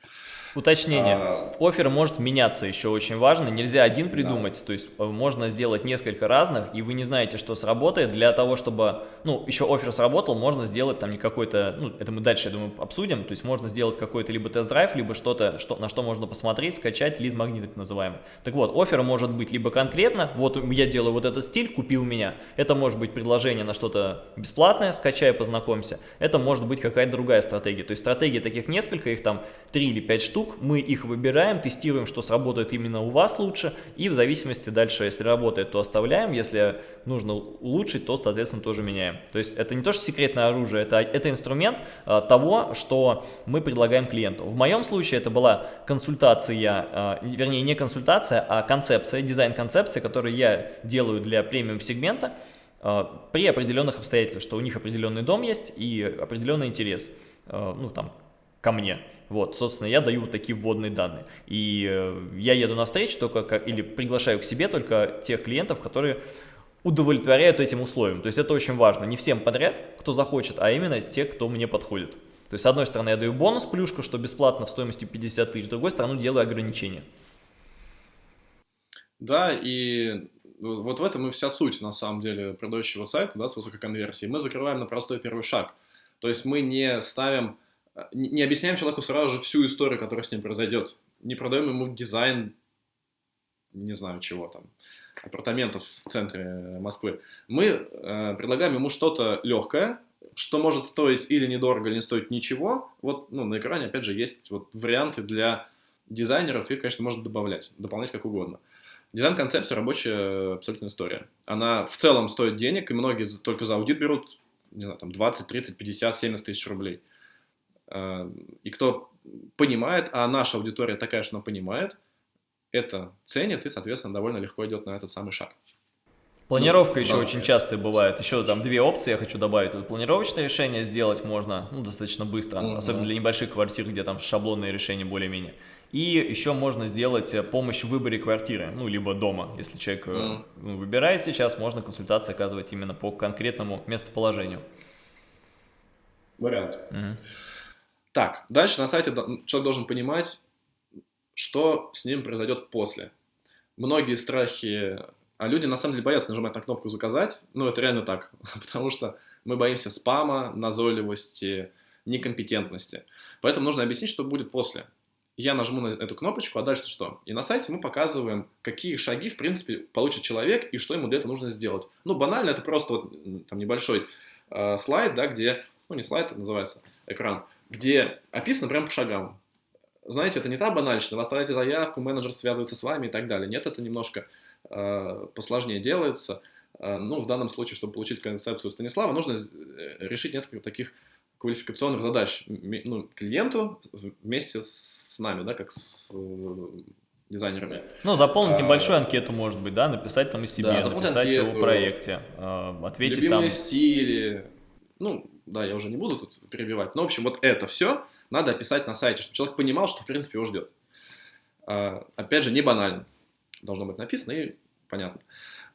Уточнение. А... Офер может меняться еще очень важно. Нельзя один придумать. Да. То есть э, можно сделать несколько разных, и вы не знаете, что сработает. Для того, чтобы, ну, еще офер сработал, можно сделать там не какой-то, ну, это мы дальше, я думаю, обсудим. То есть можно сделать какой-то либо тест-драйв, либо что-то, что, на что можно посмотреть, скачать, лид-магнит так называемый. Так вот, офер может быть либо конкретно, вот я делаю вот этот стиль, купи у меня. Это может быть предложение на что-то бесплатное, скачай, познакомься. Это может быть какая-то другая стратегия. То есть стратегий таких несколько, их там 3 или 5 штук мы их выбираем, тестируем, что сработает именно у вас лучше, и в зависимости дальше, если работает, то оставляем, если нужно улучшить, то, соответственно, тоже меняем. То есть это не то, что секретное оружие, это, это инструмент а, того, что мы предлагаем клиенту. В моем случае это была консультация, а, вернее, не консультация, а концепция, дизайн-концепция, которую я делаю для премиум-сегмента, при определенных обстоятельствах, что у них определенный дом есть и определенный интерес, а, ну там, ко мне. Вот, собственно, я даю вот такие вводные данные. И э, я еду на встречу только или приглашаю к себе только тех клиентов, которые удовлетворяют этим условиям. То есть это очень важно. Не всем подряд, кто захочет, а именно те, кто мне подходит. То есть, с одной стороны, я даю бонус, плюшку, что бесплатно в стоимости 50 тысяч, с другой стороны, делаю ограничения. Да, и вот в этом и вся суть, на самом деле, продающего сайта, да, с высокой конверсией. Мы закрываем на простой первый шаг. То есть мы не ставим а, не объясняем человеку сразу же всю историю, которая с ним произойдет. Не продаем ему дизайн, не знаю чего там, апартаментов в центре Москвы. Мы э, предлагаем ему что-то легкое, что может стоить или недорого, или не стоить ничего. Вот ну, на экране, опять же, есть вот варианты для дизайнеров, их, конечно, можно добавлять, дополнять как угодно. Дизайн-концепция рабочая абсолютная история. Она в целом стоит денег, и многие только за аудит берут, не знаю, там 20, 30, 50, 70 тысяч рублей. Э, и кто понимает, а наша аудитория такая, что она понимает, это ценит и, соответственно, довольно легко идет на этот самый шаг. Планировка ну, еще да, очень часто бывает. Еще там две опции я хочу добавить. Это планировочное решение сделать можно ну, достаточно быстро, -hmm. особенно для небольших квартир, где там шаблонные решения более-менее. И еще можно сделать э, помощь в выборе квартиры, ну, либо дома. Если человек mm ну, выбирает сейчас, можно консультации оказывать именно по конкретному местоположению. Вариант. Mm -hmm. Так, дальше на сайте человек должен понимать, что с ним произойдет после. Многие страхи, а люди на самом деле боятся нажимать на кнопку «Заказать», ну это реально так, потому что мы боимся спама, назойливости, некомпетентности. Поэтому нужно объяснить, что будет после. Я нажму на эту кнопочку, а дальше что? И на сайте мы показываем, какие шаги, в принципе, получит человек и что ему для этого нужно сделать. Ну, банально, это просто вот, там небольшой э, слайд, да, где, ну, не слайд, это называется, экран, где описано прям по шагам. Знаете, это не та банальщина, вы оставляете заявку, менеджер связывается с вами и так далее. Нет, это немножко э, посложнее делается. Э, ну, в данном случае, чтобы получить концепцию Станислава, нужно решить несколько таких квалификационных задач ну, клиенту вместе с с нами, да, как с э, дизайнерами. Ну, заполнить а, небольшую анкету, может быть, да, написать там о себе, да, написать анкету, о проекте, э, ответить любимые там... стили, ну, да, я уже не буду тут перебивать, но, в общем, вот это все надо описать на сайте, чтобы человек понимал, что, в принципе, его ждет. А, опять же, не банально. Должно быть написано и понятно.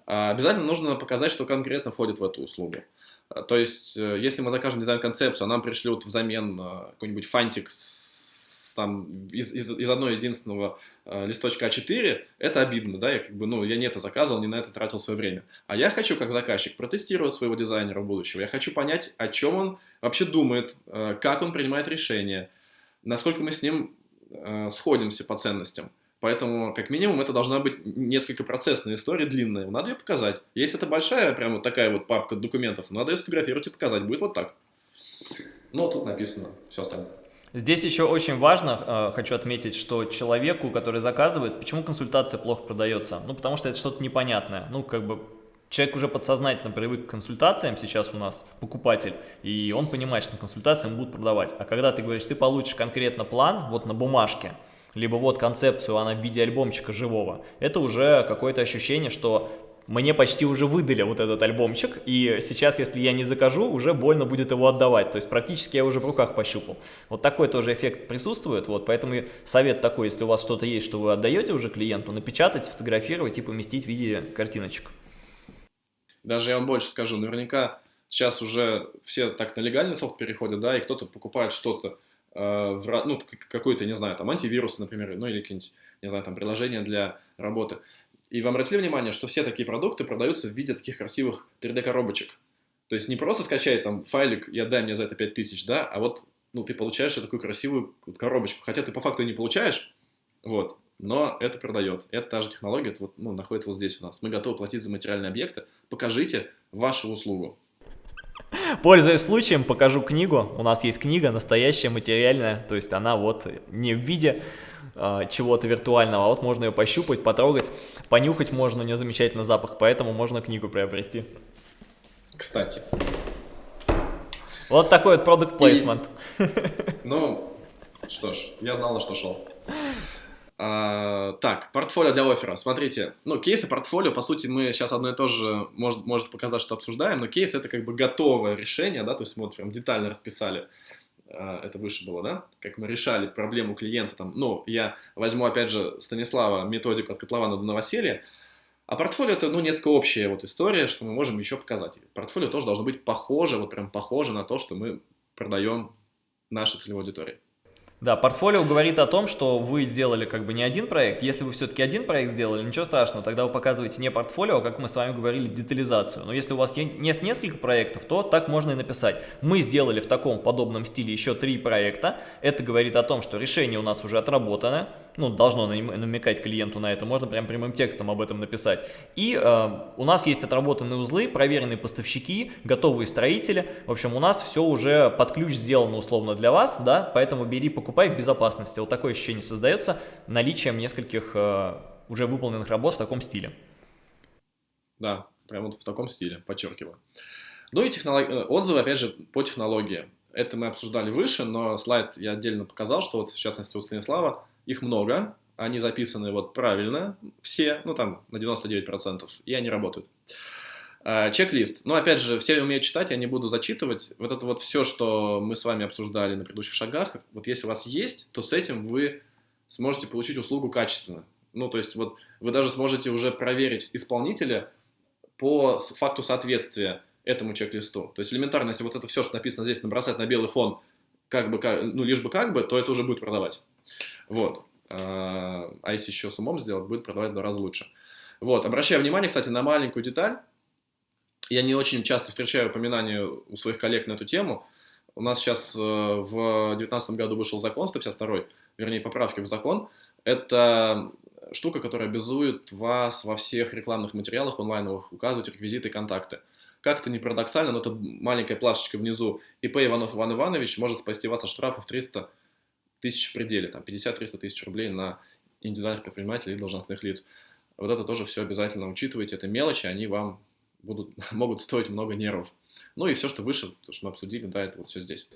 А, обязательно нужно показать, что конкретно входит в эту услугу. А, то есть, э, если мы закажем дизайн-концепцию, а нам пришлют взамен какой-нибудь фантик с, там, из, из, из одного единственного э, листочка А4, это обидно, да, я как бы, ну, я не это заказывал, не на это тратил свое время. А я хочу, как заказчик, протестировать своего дизайнера будущего, я хочу понять, о чем он вообще думает, как он принимает решения, насколько мы с ним сходимся по ценностям. Поэтому, как минимум, это должна быть несколько процессная история, длинная. Надо ее показать. Если это большая, прям вот такая вот папка документов, надо ее сфотографировать и показать. Будет вот так. Ну, тут написано все остальное. Здесь еще очень важно, э, хочу отметить, что человеку, который заказывает, почему консультация плохо продается? Ну, потому что это что-то непонятное. Ну, как бы человек уже подсознательно привык к консультациям, сейчас у нас покупатель, и он понимает, что ему будут продавать. А когда ты говоришь, ты получишь конкретно план, вот на бумажке, либо вот концепцию, она в виде альбомчика живого, это уже какое-то ощущение, что мне почти уже выдали вот этот альбомчик, и сейчас, если я не закажу, уже больно будет его отдавать, то есть практически я уже в руках пощупал. Вот такой тоже эффект присутствует, вот, поэтому совет такой, если у вас что-то есть, что вы отдаете уже клиенту, напечатать, сфотографировать и поместить в виде картиночек. Даже я вам больше скажу, наверняка сейчас уже все так на легальный софт переходят, да, и кто-то покупает что-то, Э, ну, какой-то, не знаю, там, антивирус, например, ну, или какие-нибудь, не знаю, там, приложения для работы. И вам обратили внимание, что все такие продукты продаются в виде таких красивых 3D-коробочек. То есть не просто скачай там файлик и отдай мне за это 5000, да, а вот, ну, ты получаешь такую красивую коробочку. Хотя ты по факту не получаешь, вот, но это продает. Это та же технология, это вот, ну, находится вот здесь у нас. Мы готовы платить за материальные объекты. Покажите вашу услугу. Пользуясь случаем, покажу книгу. У нас есть книга настоящая, материальная, то есть она вот не в виде чего-то виртуального, а вот можно ее пощупать, потрогать, понюхать можно, у нее замечательный запах, поэтому можно книгу приобрести. Кстати. Вот такой вот продукт плейсмент. Ну, что ж, я знал, на что шел. А, так, портфолио для оффера. Смотрите, ну, кейсы портфолио, по сути, мы сейчас одно и то же, может, может показать, что обсуждаем, но кейс это как бы готовое решение, да, то есть мы вот прям детально расписали, а, это выше было, да, как мы решали проблему клиента, там, ну, я возьму, опять же, Станислава, методику от Котлована до новоселья, а портфолио это, ну, несколько общая вот история, что мы можем еще показать. Портфолио тоже должно быть похоже, вот прям похоже на то, что мы продаем нашей целевой аудитории. Да, портфолио говорит о том, что вы сделали как бы не один проект. Если вы все-таки один проект сделали, ничего страшного, тогда вы показываете не портфолио, а как мы с вами говорили, детализацию. Но если у вас есть несколько проектов, то так можно и написать. Мы сделали в таком подобном стиле еще три проекта. Это говорит о том, что решение у нас уже отработано. Ну, должно намекать клиенту на это. Можно прям прямым текстом об этом написать. И э, у нас есть отработанные узлы, проверенные поставщики, готовые строители. В общем, у нас все уже под ключ сделано условно для вас, да, поэтому бери, покупай в безопасности. Вот такое ощущение создается наличием нескольких э, уже выполненных работ в таком стиле. Да, прямо вот в таком стиле, подчеркиваю. Ну и технолог... Э, отзывы, опять же, по технологии. Это мы обсуждали выше, но слайд я отдельно показал, что вот в частности у Станислава их много, они записаны вот правильно, все, ну там на 99%, и они работают. Э, чек-лист. Ну, опять же, все умеют читать, я не буду зачитывать. Вот это вот все, что мы с вами обсуждали на предыдущих шагах, вот если у вас есть, то с этим вы сможете получить услугу качественно. Ну, то есть вот вы даже сможете уже проверить исполнителя по факту соответствия этому чек-листу. То есть элементарно, если вот это все, что написано здесь, набросать на белый фон, как бы, ну, лишь бы как бы, то это уже будет продавать. Вот. Э, а если еще с умом сделать, будет продавать в два раза лучше. Вот. Обращаю внимание, кстати, на маленькую деталь я не очень часто встречаю упоминания у своих коллег на эту тему. У нас сейчас э, в 2019 году вышел закон 152, вернее, поправки в закон. Это штука, которая обязует вас во всех рекламных материалах онлайновых указывать реквизиты и контакты. Как-то не парадоксально, но это маленькая плашечка внизу. ИП Иванов Иван Иванович может спасти вас от штрафов 300 тысяч в пределе, там 50-300 тысяч рублей на индивидуальных предпринимателей и должностных лиц. Вот это тоже все обязательно учитывайте, это мелочи, они вам будут, могут стоить много нервов. Ну и все, что выше, то, что мы обсудили, да, это вот все здесь.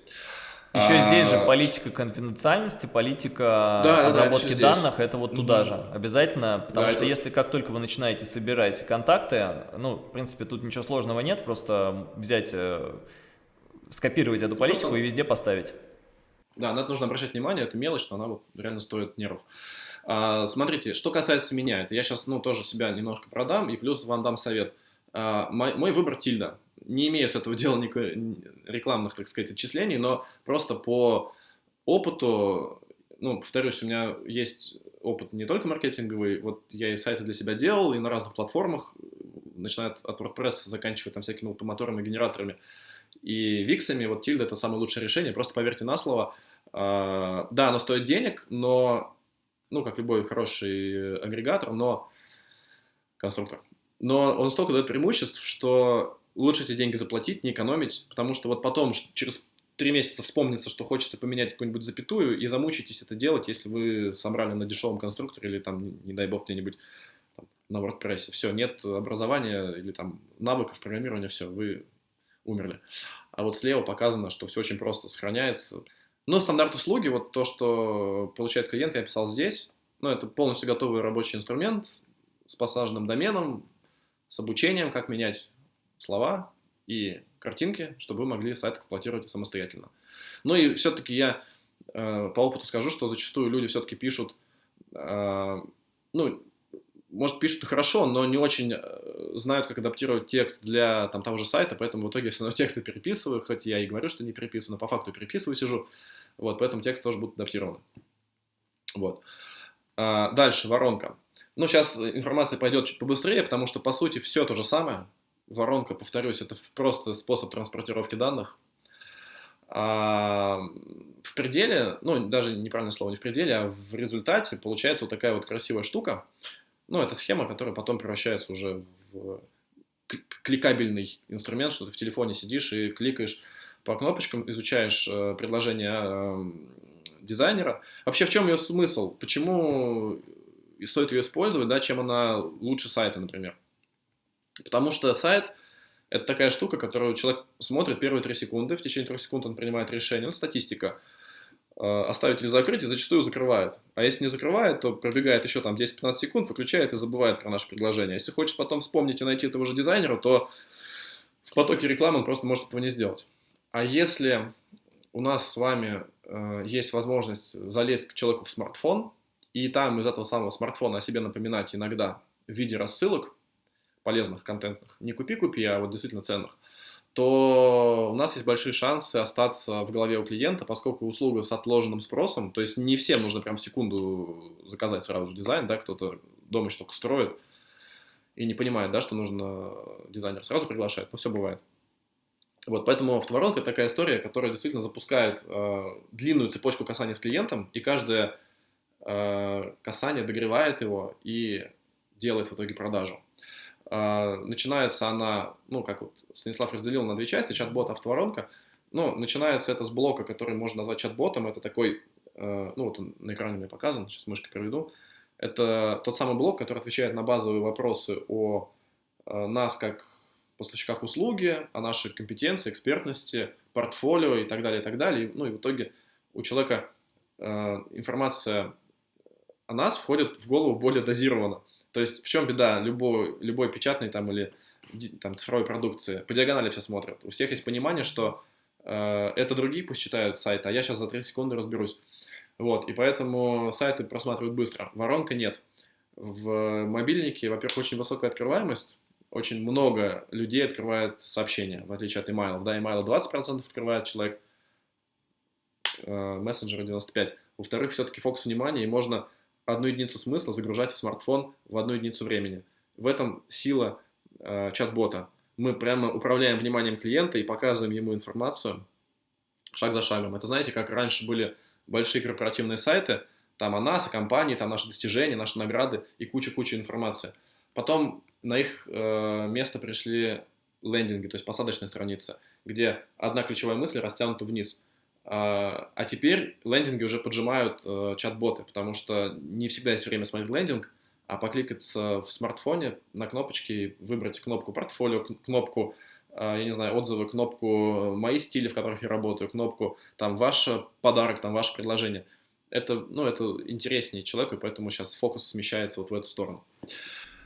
Еще а, здесь же политика конфиденциальности, политика да, обработки да, данных, это вот туда угу. же обязательно, потому да, что это... если как только вы начинаете собирать контакты, ну, в принципе, тут ничего сложного нет, просто взять, э, скопировать эту политику просто... и везде поставить. Да, на это нужно обращать внимание, это мелочь, но она вот реально стоит нервов. А, смотрите, что касается меня, это я сейчас, ну, тоже себя немножко продам и плюс вам дам совет. А, мой, мой выбор тильда не имею с этого дела никакой рекламных, так сказать, отчислений, но просто по опыту, ну, повторюсь, у меня есть опыт не только маркетинговый, вот я и сайты для себя делал, и на разных платформах, начиная от WordPress, заканчивая там всякими лопомоторами, генераторами и виксами, вот Тильда это самое лучшее решение, просто поверьте на слово. А, да, оно стоит денег, но, ну, как любой хороший агрегатор, но конструктор, но он столько дает преимуществ, что лучше эти деньги заплатить, не экономить, потому что вот потом через три месяца вспомнится, что хочется поменять какую-нибудь запятую, и замучитесь это делать, если вы собрали на дешевом конструкторе или там, не дай бог, где-нибудь на WordPress. Все, нет образования или там навыков программирования, все, вы умерли. А вот слева показано, что все очень просто сохраняется. Но стандарт услуги, вот то, что получает клиент, я писал здесь. Ну, это полностью готовый рабочий инструмент с посаженным доменом, с обучением, как менять слова и картинки, чтобы вы могли сайт эксплуатировать самостоятельно. Ну и все-таки я э, по опыту скажу, что зачастую люди все-таки пишут, э, ну, может, пишут хорошо, но не очень э, знают, как адаптировать текст для там, того же сайта, поэтому в итоге я все равно тексты переписываю, хоть я и говорю, что не переписываю, но по факту переписываю, сижу, вот, поэтому текст тоже будет адаптирован. Вот. А, дальше, воронка. Ну, сейчас информация пойдет чуть побыстрее, потому что, по сути, все то же самое, Воронка, повторюсь, это просто способ транспортировки данных. А в пределе, ну, даже неправильное слово, не в пределе, а в результате получается вот такая вот красивая штука. Ну, это схема, которая потом превращается уже в кликабельный инструмент, что ты в телефоне сидишь и кликаешь по кнопочкам, изучаешь э, предложение э, дизайнера. Вообще, в чем ее смысл? Почему стоит ее использовать, да, чем она лучше сайта, например? Потому что сайт – это такая штука, которую человек смотрит первые три секунды, в течение трех секунд он принимает решение, ну, статистика, э, оставить или закрыть, и зачастую закрывает. А если не закрывает, то пробегает еще там 10-15 секунд, выключает и забывает про наше предложение. Если хочет потом вспомнить и найти этого же дизайнера, то в потоке рекламы он просто может этого не сделать. А если у нас с вами э, есть возможность залезть к человеку в смартфон, и там из этого самого смартфона о себе напоминать иногда в виде рассылок, полезных, контентных, не купи-купи, а вот действительно ценных, то у нас есть большие шансы остаться в голове у клиента, поскольку услуга с отложенным спросом, то есть не всем нужно прям секунду заказать сразу же дизайн, да, кто-то дома что-то строит и не понимает, да, что нужно дизайнер сразу приглашать, но все бывает. Вот, поэтому автоворонка такая история, которая действительно запускает э, длинную цепочку касаний с клиентом, и каждое э, касание догревает его и делает в итоге продажу. А, начинается она, ну, как вот Станислав разделил на две части, чат-бот, автоворонка. Ну, начинается это с блока, который можно назвать чат-ботом. Это такой, э, ну, вот он на экране мне показан, сейчас мышкой переведу. Это тот самый блок, который отвечает на базовые вопросы о э, нас как поставщиках услуги, о нашей компетенции, экспертности, портфолио и так далее, и так далее. Ну и в итоге у человека э, информация о нас входит в голову более дозированно. То есть в чем беда любой, любой печатной там или там, цифровой продукции? По диагонали все смотрят. У всех есть понимание, что э, это другие пусть читают сайт, а я сейчас за 3 секунды разберусь. Вот, и поэтому сайты просматривают быстро. Воронка нет. В мобильнике, во-первых, очень высокая открываемость, очень много людей открывает сообщения, в отличие от email. Да, email 20% открывает человек, э, мессенджеры 95%. Во-вторых, все-таки фокус внимания, и можно одну единицу смысла загружать в смартфон в одну единицу времени. В этом сила э, чат-бота. Мы прямо управляем вниманием клиента и показываем ему информацию шаг за шагом. Это знаете, как раньше были большие корпоративные сайты, там о нас, о компании, там наши достижения, наши награды и куча-куча информации. Потом на их э, место пришли лендинги, то есть посадочная страница, где одна ключевая мысль растянута вниз. А, а теперь лендинги уже поджимают э, чат-боты, потому что не всегда есть время смотреть лендинг, а покликаться в смартфоне на кнопочки, выбрать кнопку портфолио, кнопку я не знаю, отзывы, кнопку «Мои стили», в которых я работаю, кнопку там «Ваш подарок», там «Ваше предложение». Это, ну, это интереснее человеку, и поэтому сейчас фокус смещается вот в эту сторону.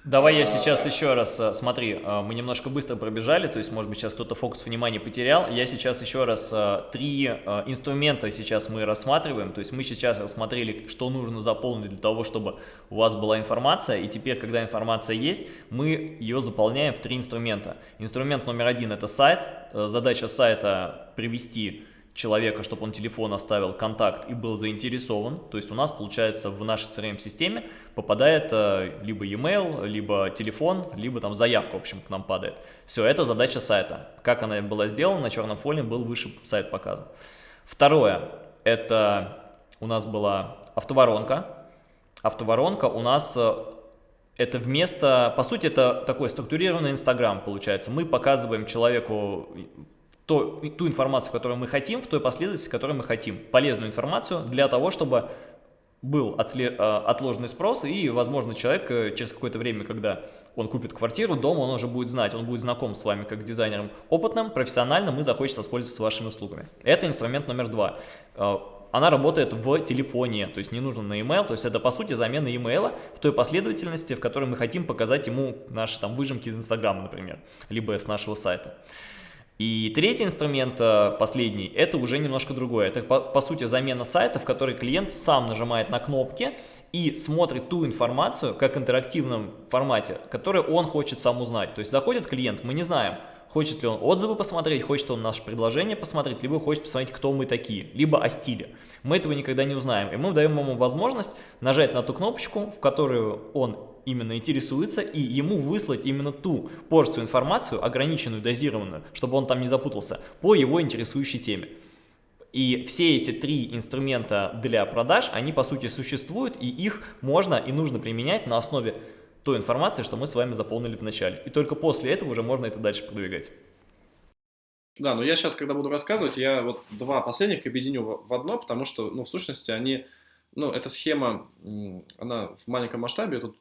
Давай я сейчас еще раз, э, смотри, э, мы немножко быстро пробежали, то есть, может быть, сейчас кто-то фокус внимания потерял. Я сейчас еще раз э, три инструмента сейчас мы рассматриваем, то есть мы сейчас рассмотрели, что нужно заполнить для того, чтобы у вас была информация, и теперь, когда информация есть, мы ее заполняем в три инструмента. Инструмент номер один – это сайт, задача сайта привести человека, чтобы он телефон оставил, контакт и был заинтересован. То есть у нас, получается, в нашей CRM-системе попадает э, либо e-mail, либо телефон, либо там заявка, в общем, к нам падает. Все, это задача сайта. Как она была сделана, на черном фоне был выше сайт показан. Второе, это у нас была автоворонка. Автоворонка у нас э, это вместо, по сути, это такой структурированный Инстаграм получается. Мы показываем человеку то, ту информацию, которую мы хотим, в той последовательности, которую мы хотим. Полезную информацию для того, чтобы был а, отложенный спрос, и, возможно, человек э, через какое-то время, когда он купит квартиру, дом, он уже будет знать, он будет знаком с вами как с дизайнером опытным, профессиональным и захочет воспользоваться вашими услугами. Это инструмент номер два. Э, она работает в телефоне, то есть не нужно на email, то есть это по сути замена email в той последовательности, в которой мы хотим показать ему наши там выжимки из Инстаграма, например, либо с нашего сайта. И третий инструмент, э, последний, это уже немножко другое. Это, по, по сути, замена сайта, в которой клиент сам нажимает на кнопки и смотрит ту информацию, как в интерактивном формате, которую он хочет сам узнать. То есть заходит клиент, мы не знаем, хочет ли он отзывы посмотреть, хочет он наше предложение посмотреть, либо хочет посмотреть, кто мы такие, либо о стиле. Мы этого никогда не узнаем. И мы даем ему возможность нажать на ту кнопочку, в которую он именно интересуется, и ему выслать именно ту порцию информацию, ограниченную, дозированную, чтобы он там не запутался, по его интересующей теме. И все эти три инструмента для продаж, они по сути существуют, и их можно и нужно применять на основе той информации, что мы с вами заполнили в начале. И только после этого уже можно это дальше продвигать. Да, но я сейчас, когда буду рассказывать, я вот два последних объединю в одно, потому что, ну, в сущности, они, ну, эта схема, она в маленьком масштабе, тут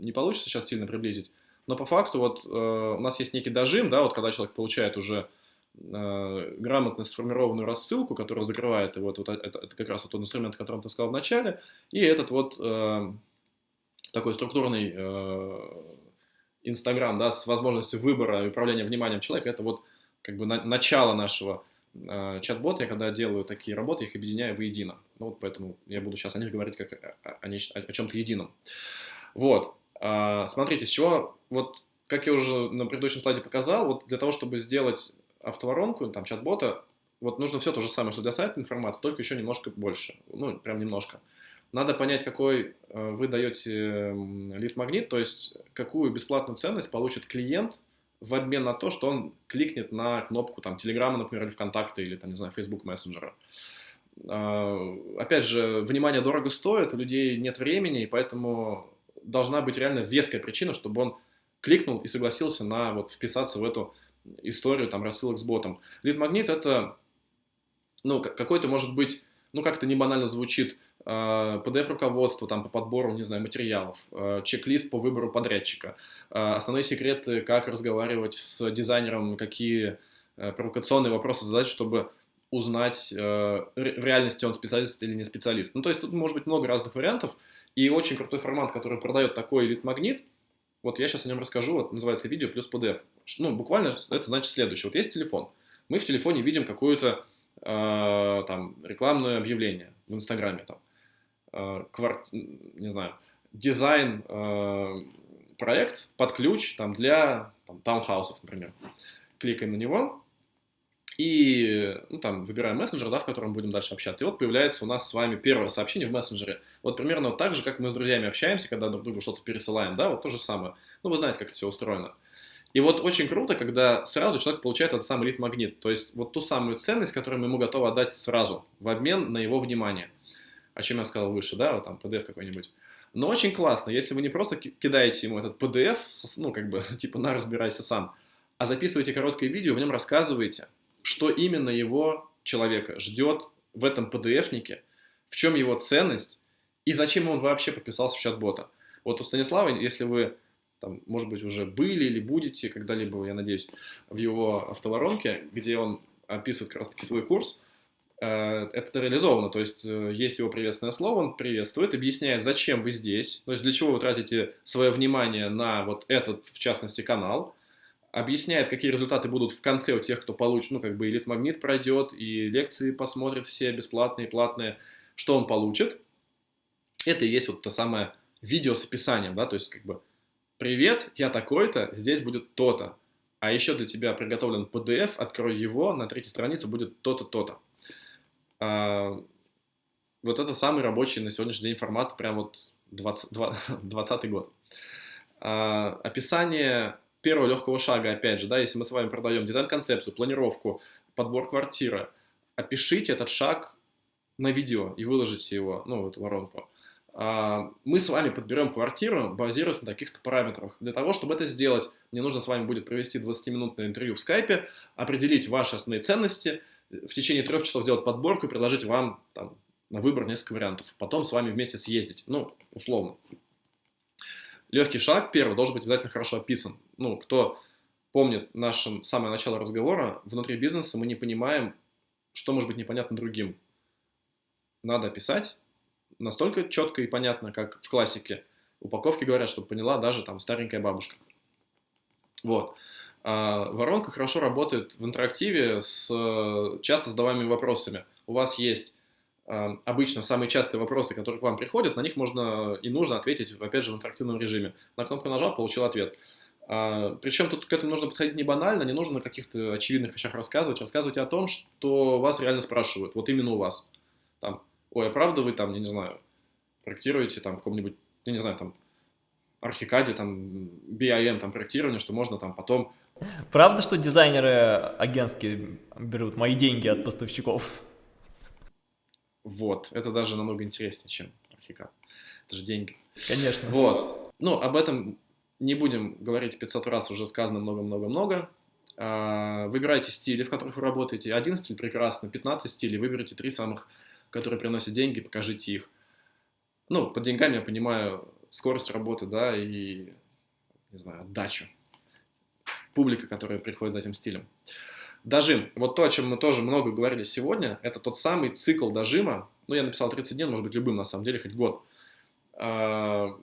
не получится сейчас сильно приблизить. Но по факту вот э, у нас есть некий дожим, да, вот когда человек получает уже э, грамотно сформированную рассылку, которая закрывает его, вот, вот это, это как раз вот тот инструмент, о котором ты сказал в начале, и этот вот э, такой структурный э, Инстаграм, да, с возможностью выбора и управления вниманием человека, это вот как бы на, начало нашего э, чат-бота. Я когда делаю такие работы, их объединяю воедино. Ну, вот поэтому я буду сейчас о них говорить как о, о, о чем-то едином. Вот. А, смотрите, с чего, вот как я уже на предыдущем слайде показал, вот для того, чтобы сделать автоворонку, там, чат-бота, вот нужно все то же самое, что для сайта информации, только еще немножко больше, ну, прям немножко. Надо понять, какой э, вы даете лид-магнит, то есть какую бесплатную ценность получит клиент в обмен на то, что он кликнет на кнопку там Телеграма, например, или ВКонтакте, или там, не знаю, Facebook мессенджера. А, опять же, внимание дорого стоит, у людей нет времени, и поэтому должна быть реально веская причина, чтобы он кликнул и согласился на вот вписаться в эту историю там рассылок с ботом. Лид-магнит это, ну, какой-то может быть, ну, как-то не банально звучит, PDF-руководство а, там по подбору, не знаю, материалов, а, чек-лист по выбору подрядчика, а, основные секреты, как разговаривать с дизайнером, какие провокационные вопросы задать, чтобы узнать, в реальности он специалист или не специалист. Ну, то есть тут может быть много разных вариантов, и очень крутой формат, который продает такой элит-магнит, вот я сейчас о нем расскажу, вот называется видео плюс PDF. Ну, буквально это значит следующее. Вот есть телефон. Мы в телефоне видим какое-то э, там рекламное объявление в Инстаграме, там, э, кварт, не знаю, дизайн э, проект под ключ там, для там, таунхаусов, например. Кликаем на него, и ну, там выбираем мессенджер, да, в котором будем дальше общаться. И вот появляется у нас с вами первое сообщение в мессенджере. Вот примерно вот так же, как мы с друзьями общаемся, когда друг другу что-то пересылаем, да, вот то же самое. Ну, вы знаете, как это все устроено. И вот очень круто, когда сразу человек получает этот самый лид-магнит, то есть вот ту самую ценность, которую мы ему готовы отдать сразу, в обмен на его внимание. О чем я сказал выше, да, вот там PDF какой-нибудь. Но очень классно, если вы не просто кидаете ему этот PDF, ну, как бы, типа, на, разбирайся сам, а записываете короткое видео, в нем рассказываете, что именно его человека ждет в этом PDF-нике, в чем его ценность и зачем он вообще подписался в чат-бота. Вот у Станислава, если вы там, может быть, уже были или будете когда-либо, я надеюсь, в его автоворонке, где он описывает как раз-таки свой курс, э, это реализовано, то есть э, есть его приветственное слово, он приветствует, объясняет, зачем вы здесь, то есть для чего вы тратите свое внимание на вот этот, в частности, канал, объясняет, какие результаты будут в конце у тех, кто получит, ну, как бы элит магнит пройдет, и лекции посмотрит все бесплатные, платные, что он получит. Это и есть вот то самое видео с описанием, да, то есть как бы «Привет, я такой-то, здесь будет то-то». А еще для тебя приготовлен PDF, открой его, на третьей странице будет то-то, то-то. А, вот это самый рабочий на сегодняшний день формат, прям вот 20, 20 год. А, описание первого легкого шага, опять же, да, если мы с вами продаем дизайн-концепцию, планировку, подбор квартиры, опишите этот шаг на видео и выложите его, ну, эту воронку. А, мы с вами подберем квартиру, базируясь на таких-то параметрах. Для того, чтобы это сделать, мне нужно с вами будет провести 20-минутное интервью в скайпе, определить ваши основные ценности, в течение трех часов сделать подборку и предложить вам там, на выбор несколько вариантов. Потом с вами вместе съездить, ну, условно. Легкий шаг, первый, должен быть обязательно хорошо описан. Ну, кто помнит наше самое начало разговора, внутри бизнеса мы не понимаем, что может быть непонятно другим. Надо описать, настолько четко и понятно, как в классике. Упаковки говорят, чтобы поняла даже там старенькая бабушка. Вот. А воронка хорошо работает в интерактиве с часто задаваемыми вопросами. У вас есть обычно самые частые вопросы, которые к вам приходят, на них можно и нужно ответить, опять же, в интерактивном режиме. На кнопку нажал, получил ответ. А, причем тут к этому нужно подходить не банально, не нужно на каких-то очевидных вещах рассказывать. Рассказывайте о том, что вас реально спрашивают, вот именно у вас. Там, ой, а правда вы там, я не знаю, проектируете там в каком-нибудь, я не знаю, там, архикаде, там, BIM, там, проектирование, что можно там потом... Правда, что дизайнеры агентские берут мои деньги от поставщиков? Вот, это даже намного интереснее, чем архикад. Это же деньги. Конечно. Вот. Ну, об этом не будем говорить 500 раз, уже сказано много-много-много. А, выбирайте стили, в которых вы работаете. Один стиль прекрасно, 15 стилей, выберите три самых которые приносят деньги, покажите их. Ну, под деньгами я понимаю скорость работы, да, и, не знаю, отдачу. Публика, которая приходит за этим стилем. Дожим. Вот то, о чем мы тоже много говорили сегодня, это тот самый цикл дожима. Ну, я написал 30 дней, может быть, любым, на самом деле, хоть год. А,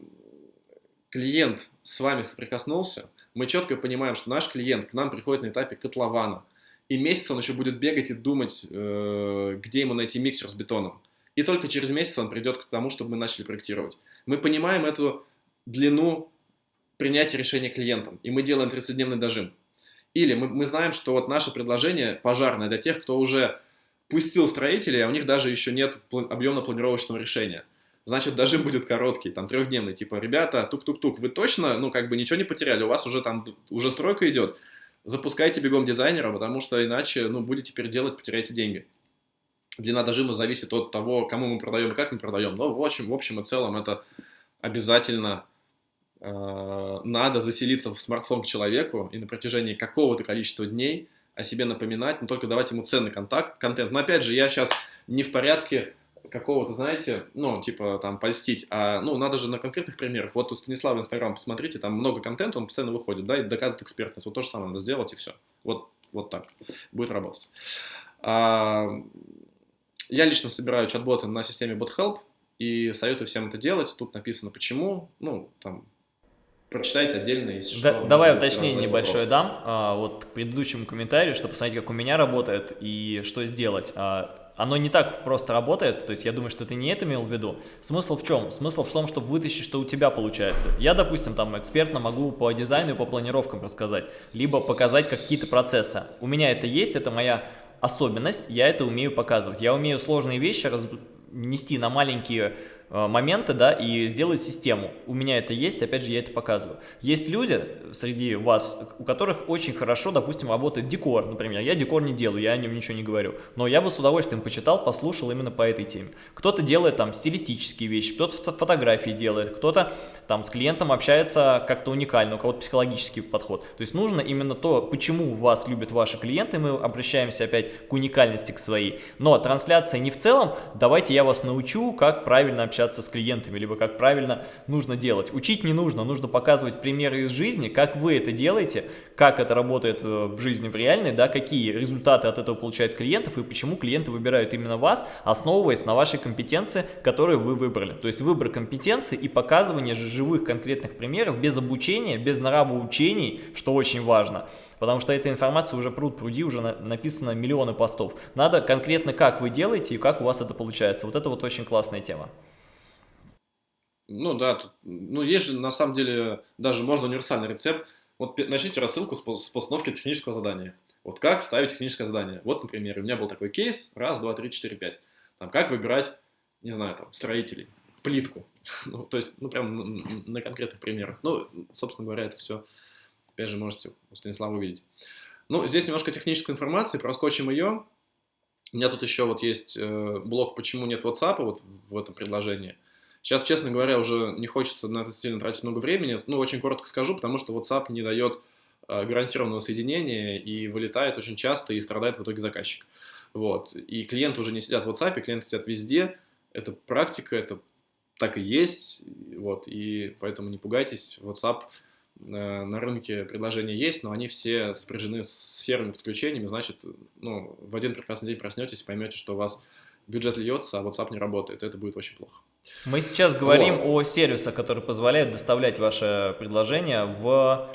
клиент с вами соприкоснулся, мы четко понимаем, что наш клиент к нам приходит на этапе котлована и месяц он еще будет бегать и думать, э, где ему найти миксер с бетоном. И только через месяц он придет к тому, чтобы мы начали проектировать. Мы понимаем эту длину принятия решения клиентам, и мы делаем 30-дневный дожим. Или мы, мы знаем, что вот наше предложение пожарное для тех, кто уже пустил строителей, а у них даже еще нет объемно-планировочного решения. Значит, дожим будет короткий, там, трехдневный, типа, ребята, тук-тук-тук, вы точно, ну, как бы ничего не потеряли, у вас уже там, уже стройка идет, запускайте бегом дизайнера, потому что иначе, ну, будете переделать, потеряете деньги. Длина дожима зависит от того, кому мы продаем и как мы продаем. Но в общем, в общем и целом это обязательно надо заселиться в смартфон к человеку и на протяжении какого-то количества дней о себе напоминать, но только давать ему ценный контакт, контент. Но опять же, я сейчас не в порядке какого-то, знаете, ну, типа, там, польстить, а, ну, надо же на конкретных примерах. Вот у Станислава Инстаграм, посмотрите, там много контента, он постоянно выходит, да, и доказывает экспертность. Вот то же самое надо сделать, и все. Вот, вот так будет работать. А, я лично собираю чат-боты на системе BotHelp, и советую всем это делать. Тут написано почему, ну, там, прочитайте отдельно, если да, что. Давай уточнение небольшое дам, а, вот к предыдущему комментарию, чтобы посмотреть, как у меня работает и что сделать. А, оно не так просто работает, то есть я думаю, что ты не это имел в виду. Смысл в чем? Смысл в том, чтобы вытащить, что у тебя получается. Я, допустим, там экспертно могу по дизайну и по планировкам рассказать, либо показать какие-то процессы. У меня это есть, это моя особенность, я это умею показывать. Я умею сложные вещи раз... нести на маленькие моменты, да, и сделать систему. У меня это есть, опять же, я это показываю. Есть люди среди вас, у которых очень хорошо, допустим, работает декор, например. Я декор не делаю, я о нем ничего не говорю. Но я бы с удовольствием почитал, послушал именно по этой теме. Кто-то делает там стилистические вещи, кто-то фотографии делает, кто-то там с клиентом общается как-то уникально, у кого-то психологический подход. То есть нужно именно то, почему вас любят ваши клиенты, мы обращаемся опять к уникальности к своей. Но трансляция не в целом, давайте я вас научу, как правильно общаться общаться с клиентами, либо как правильно нужно делать. Учить не нужно, нужно показывать примеры из жизни, как вы это делаете, как это работает э, в жизни в реальной, да, какие результаты от этого получают клиентов и почему клиенты выбирают именно вас, основываясь на вашей компетенции, которую вы выбрали. То есть выбор компетенции и показывание живых конкретных примеров без обучения, без нравоучений, что очень важно. Потому что эта информация уже пруд пруди, уже на, написано миллионы постов. Надо конкретно как вы делаете и как у вас это получается. Вот это вот очень классная тема. Ну да, тут, ну есть же на самом деле даже можно универсальный рецепт. Вот начните рассылку с, с постановки технического задания. Вот как ставить техническое задание. Вот, например, у меня был такой кейс, раз, два, три, четыре, пять. Там, как выбирать, не знаю, там, строителей, плитку. ну, то есть, ну, прям на, на конкретных примерах. Ну, собственно говоря, это все Опять же, можете у Станислава увидеть. Ну, здесь немножко технической информации, проскочим ее. У меня тут еще вот есть э, блок «Почему нет WhatsApp» вот в этом предложении. Сейчас, честно говоря, уже не хочется на это сильно тратить много времени. Ну, очень коротко скажу, потому что WhatsApp не дает э, гарантированного соединения и вылетает очень часто и страдает в итоге заказчик. Вот. И клиенты уже не сидят в WhatsApp, клиенты сидят везде. Это практика, это так и есть. Вот. И поэтому не пугайтесь, WhatsApp Э, на рынке предложения есть, но они все спряжены с серыми подключениями, значит, ну, в один прекрасный день проснетесь и поймете, что у вас бюджет льется, а WhatsApp не работает, это будет очень плохо. Мы сейчас говорим вот. о сервисах, которые позволяют доставлять ваше предложение в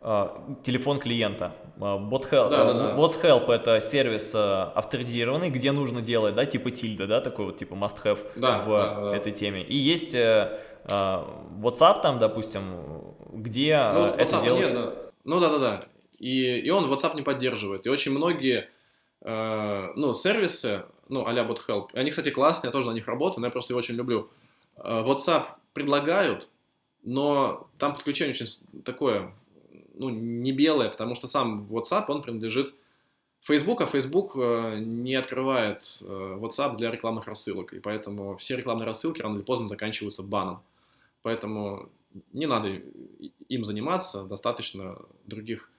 э, телефон клиента. Bot Help, да, да, да. What's Help это сервис э, авторизированный, где нужно делать, да, типа тильда, да, такой вот типа must have да, в да, да. этой теме. И есть э, WhatsApp там, допустим, где ну, вот это делается? Нет, да. Ну да-да-да. И, и он WhatsApp не поддерживает. И очень многие э, ну, сервисы, ну, а-ля BotHelp, они, кстати, классные, я тоже на них работаю, но я просто его очень люблю. Э, WhatsApp предлагают, но там подключение очень такое, ну, не белое, потому что сам WhatsApp, он принадлежит Facebook, а Facebook э, не открывает э, WhatsApp для рекламных рассылок, и поэтому все рекламные рассылки рано или поздно заканчиваются баном. Поэтому не надо им заниматься, достаточно других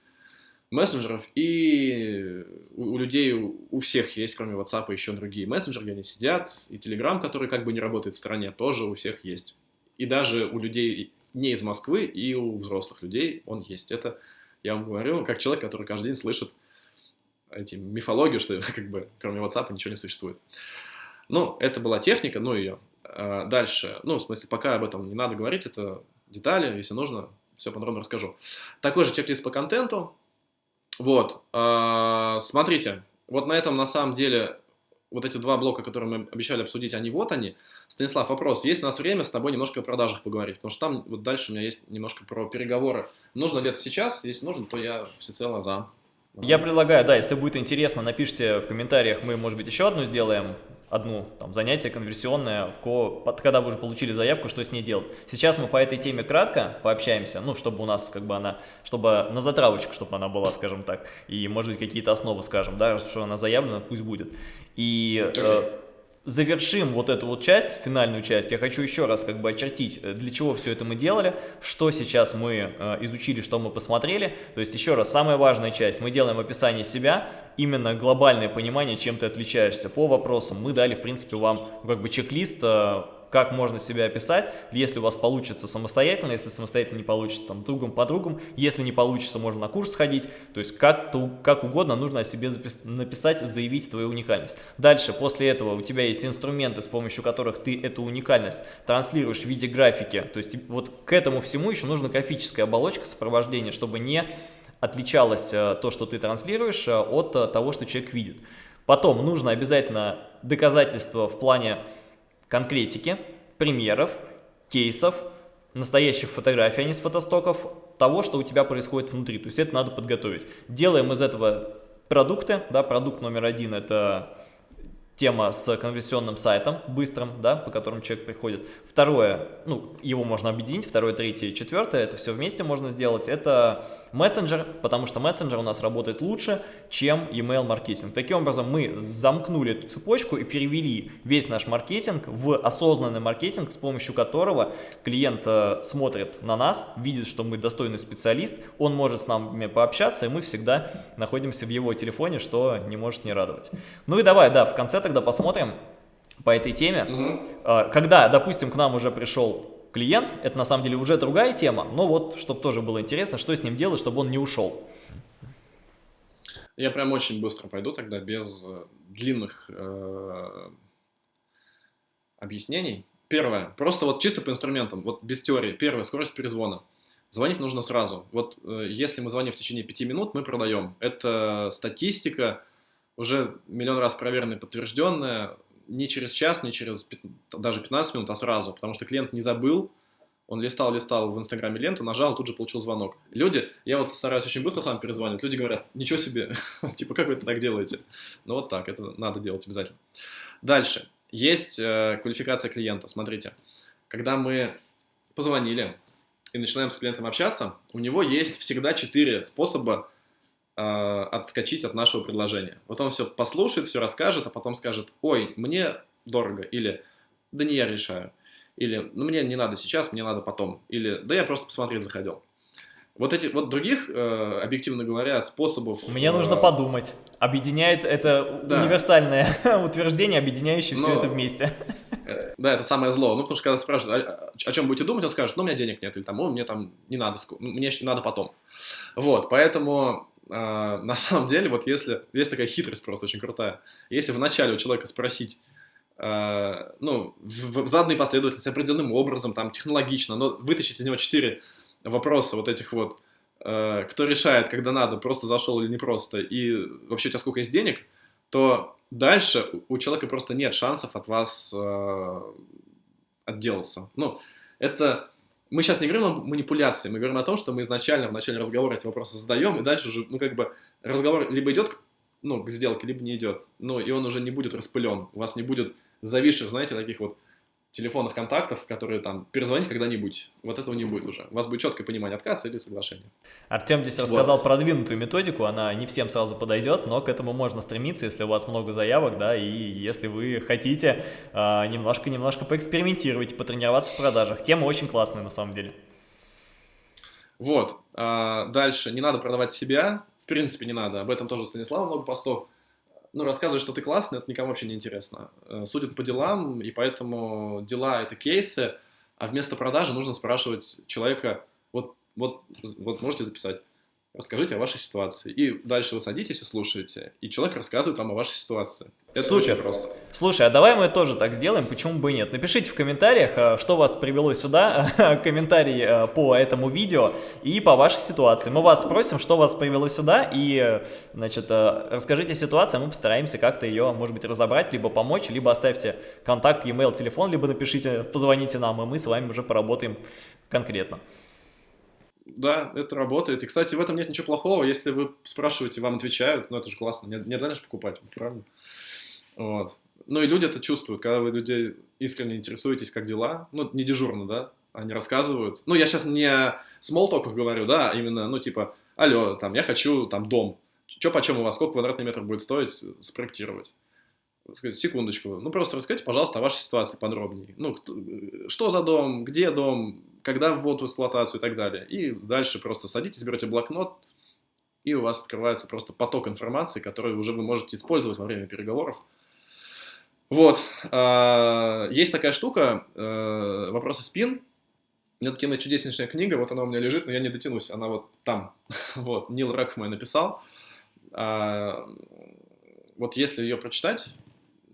мессенджеров, и у, людей, у всех есть, кроме WhatsApp, еще другие мессенджеры, где они сидят, и Telegram, который как бы не работает в стране, тоже у всех есть. И даже у людей не из Москвы, и у взрослых людей он есть. Это, я вам говорю, как человек, который каждый день слышит эти мифологию, что как бы кроме WhatsApp ничего не существует. Ну, это была техника, ну ее. А, дальше, ну, в смысле, пока об этом не надо говорить, это детали, если нужно, все подробно расскажу. Такой же чек-лист по контенту. Вот, э, смотрите, вот на этом на самом деле вот эти два блока, которые мы обещали обсудить, они вот они. Станислав, вопрос, есть у нас время с тобой немножко о продажах поговорить? Потому что там вот дальше у меня есть немножко про переговоры. Нужно ли это сейчас? Если нужно, то я всецело за. Я предлагаю, да, если будет интересно, напишите в комментариях, мы, может быть, еще одну сделаем одну там, занятие конверсионное, когда вы уже получили заявку, что с ней делать. Сейчас мы по этой теме кратко пообщаемся, ну, чтобы у нас как бы она, чтобы на затравочку, чтобы она была, скажем так, и, может быть, какие-то основы скажем, да, что она заявлена, пусть будет. И... Okay завершим вот эту вот часть, финальную часть, я хочу еще раз как бы очертить, э, для чего все это мы делали, что сейчас мы э, изучили, что мы посмотрели. То есть еще раз, самая важная часть, мы делаем описание себя, именно глобальное понимание, чем ты отличаешься по вопросам. Мы дали, в принципе, вам как бы чек-лист э, как можно себя описать, если у вас получится самостоятельно, если самостоятельно не получится, там, другом подругам, если не получится, можно на курс сходить, то есть как, -то, как угодно нужно о себе написать, заявить твою уникальность. Дальше, после этого у тебя есть инструменты, с помощью которых ты эту уникальность транслируешь в виде графики, то есть вот к этому всему еще нужна графическая оболочка сопровождения, чтобы не отличалось э, то, что ты транслируешь, э, от э, того, что человек видит. Потом нужно обязательно доказательство в плане конкретики, примеров, кейсов, настоящих фотографий, а не с фотостоков, того, что у тебя происходит внутри. То есть это надо подготовить. Делаем из этого продукты. Да, продукт номер один – это тема с конверсионным сайтом быстрым, да, по которому человек приходит. Второе, ну, его можно объединить, второе, третье, четвертое, это все вместе можно сделать. Это мессенджер, потому что мессенджер у нас работает лучше, чем email маркетинг. Таким образом, мы замкнули эту цепочку и перевели весь наш маркетинг в осознанный маркетинг, с помощью которого клиент э, смотрит на нас, видит, что мы достойный специалист, он может с нами пообщаться, и мы всегда находимся в его телефоне, что не может не радовать. Ну и давай, да, в конце тогда посмотрим, по этой теме. Мгм. Когда, допустим, к нам уже пришел клиент, это на самом деле уже другая тема, но вот, чтобы тоже было интересно, что с ним делать, чтобы он не ушел. Я прям очень быстро пойду тогда, без э, длинных э, объяснений. Первое, просто вот чисто по инструментам, вот без теории. Первое, скорость перезвона. Звонить нужно сразу. Вот э, если мы звоним в течение пяти минут, мы продаем. Это статистика, уже миллион раз проверенная, подтвержденная. Не через час, не через пят- даже 15 минут, а сразу. Потому что клиент не забыл, он листал, листал в Инстаграме ленту, нажал, тут же получил звонок. Люди, я вот стараюсь очень быстро сам перезванивать, люди говорят, ничего себе, типа, как вы это так делаете? Ну вот так, это надо делать обязательно. Дальше, есть э, квалификация клиента, смотрите. Когда мы позвонили и начинаем с клиентом общаться, у него есть всегда четыре способа отскочить от нашего предложения. Вот он все послушает, все расскажет, а потом скажет, ой, мне дорого, или да не я решаю. Или, ну, мне не надо сейчас, мне надо потом. Или, да я просто посмотреть заходил. Вот эти, вот других, э, объективно говоря, способов... Мне нужно э, подумать. Объединяет это Да. универсальное утверждение, объединяющее все Но- это вместе. э, Да, это самое зло. Ну, потому что когда спрашивают, «А- о чем будете думать, он скажет, ну, у меня денег нет, или там, «О, мне там не надо, ну, мне еще надо потом. Вот, поэтому э, на самом деле, вот если, есть такая хитрость просто очень крутая. Если вначале у человека спросить, э, ну, в, в заданной последовательности, определенным образом, там, технологично, но вытащить из него четыре вопроса вот этих вот, э, кто решает, когда надо, просто зашел или не просто, и вообще у тебя сколько есть денег, то дальше у человека просто нет шансов от вас э, отделаться. Ну, это... Мы сейчас не говорим о манипуляции, мы говорим о том, что мы изначально в начале разговора эти вопросы задаем, и дальше уже, ну, как бы, разговор либо идет ну, к сделке, либо не идет. Ну, и он уже не будет распылен. У вас не будет зависших, знаете, таких вот телефонов контактов, которые там перезвонить когда-нибудь. Вот этого не будет уже. У вас будет четкое понимание отказа или соглашения. Артем здесь Вот. рассказал продвинутую методику, она не всем сразу подойдет, но к этому можно стремиться, если у вас много заявок, да, и если вы хотите а, немножко-немножко поэкспериментировать, потренироваться в продажах. Тема очень классная на самом деле. Вот. А, дальше. Не надо продавать себя. В принципе, не надо. Об этом тоже у Станислава много постов. Ну, рассказывать, что ты классный, это никому вообще не интересно. Э, Судят по делам, и поэтому дела — это кейсы, а вместо продажи нужно спрашивать человека, вот, вот, вот можете записать, расскажите о вашей ситуации. И дальше вы садитесь и слушаете, и человек рассказывает вам о вашей ситуации. Это Супер. очень просто. Слушай, а давай мы тоже так сделаем, почему бы и нет. Напишите в комментариях, а, что вас привело сюда, комментарий а, по этому видео и по вашей ситуации. Мы вас спросим, что вас привело сюда, и, э, значит, э, расскажите ситуацию, а мы постараемся как-то ее, может быть, разобрать, либо помочь, либо оставьте контакт, e-mail, телефон, либо напишите, позвоните нам, и мы с вами уже поработаем конкретно. Да, это работает. И, кстати, в этом нет ничего плохого. Если вы спрашиваете, вам отвечают, ну это же классно. Не, не обязательно же покупать, правильно? Вот. Ну и люди это чувствуют, когда вы людей искренне интересуетесь, как дела. Ну, не дежурно, да? Они рассказывают. Ну, я сейчас не о смолтоках говорю, да, а именно, ну, типа, алло, там, я хочу, там, дом. Че почем у вас, сколько квадратный метр будет стоить спроектировать? Сказать, секундочку, ну просто расскажите, пожалуйста, о вашей ситуации подробнее. Ну, кто- э, что за дом, где дом, когда ввод в эксплуатацию и так далее. И дальше просто садитесь, берете блокнот, и у вас открывается просто поток информации, который уже вы можете использовать во время переговоров. Вот. а, Есть такая штука, э, вопросы спин. У меня тут есть чудеснейшая книга, вот она у меня лежит, но я не дотянусь, она вот там. Вот, Нил Рэкхмай написал. А, Вот если ее прочитать,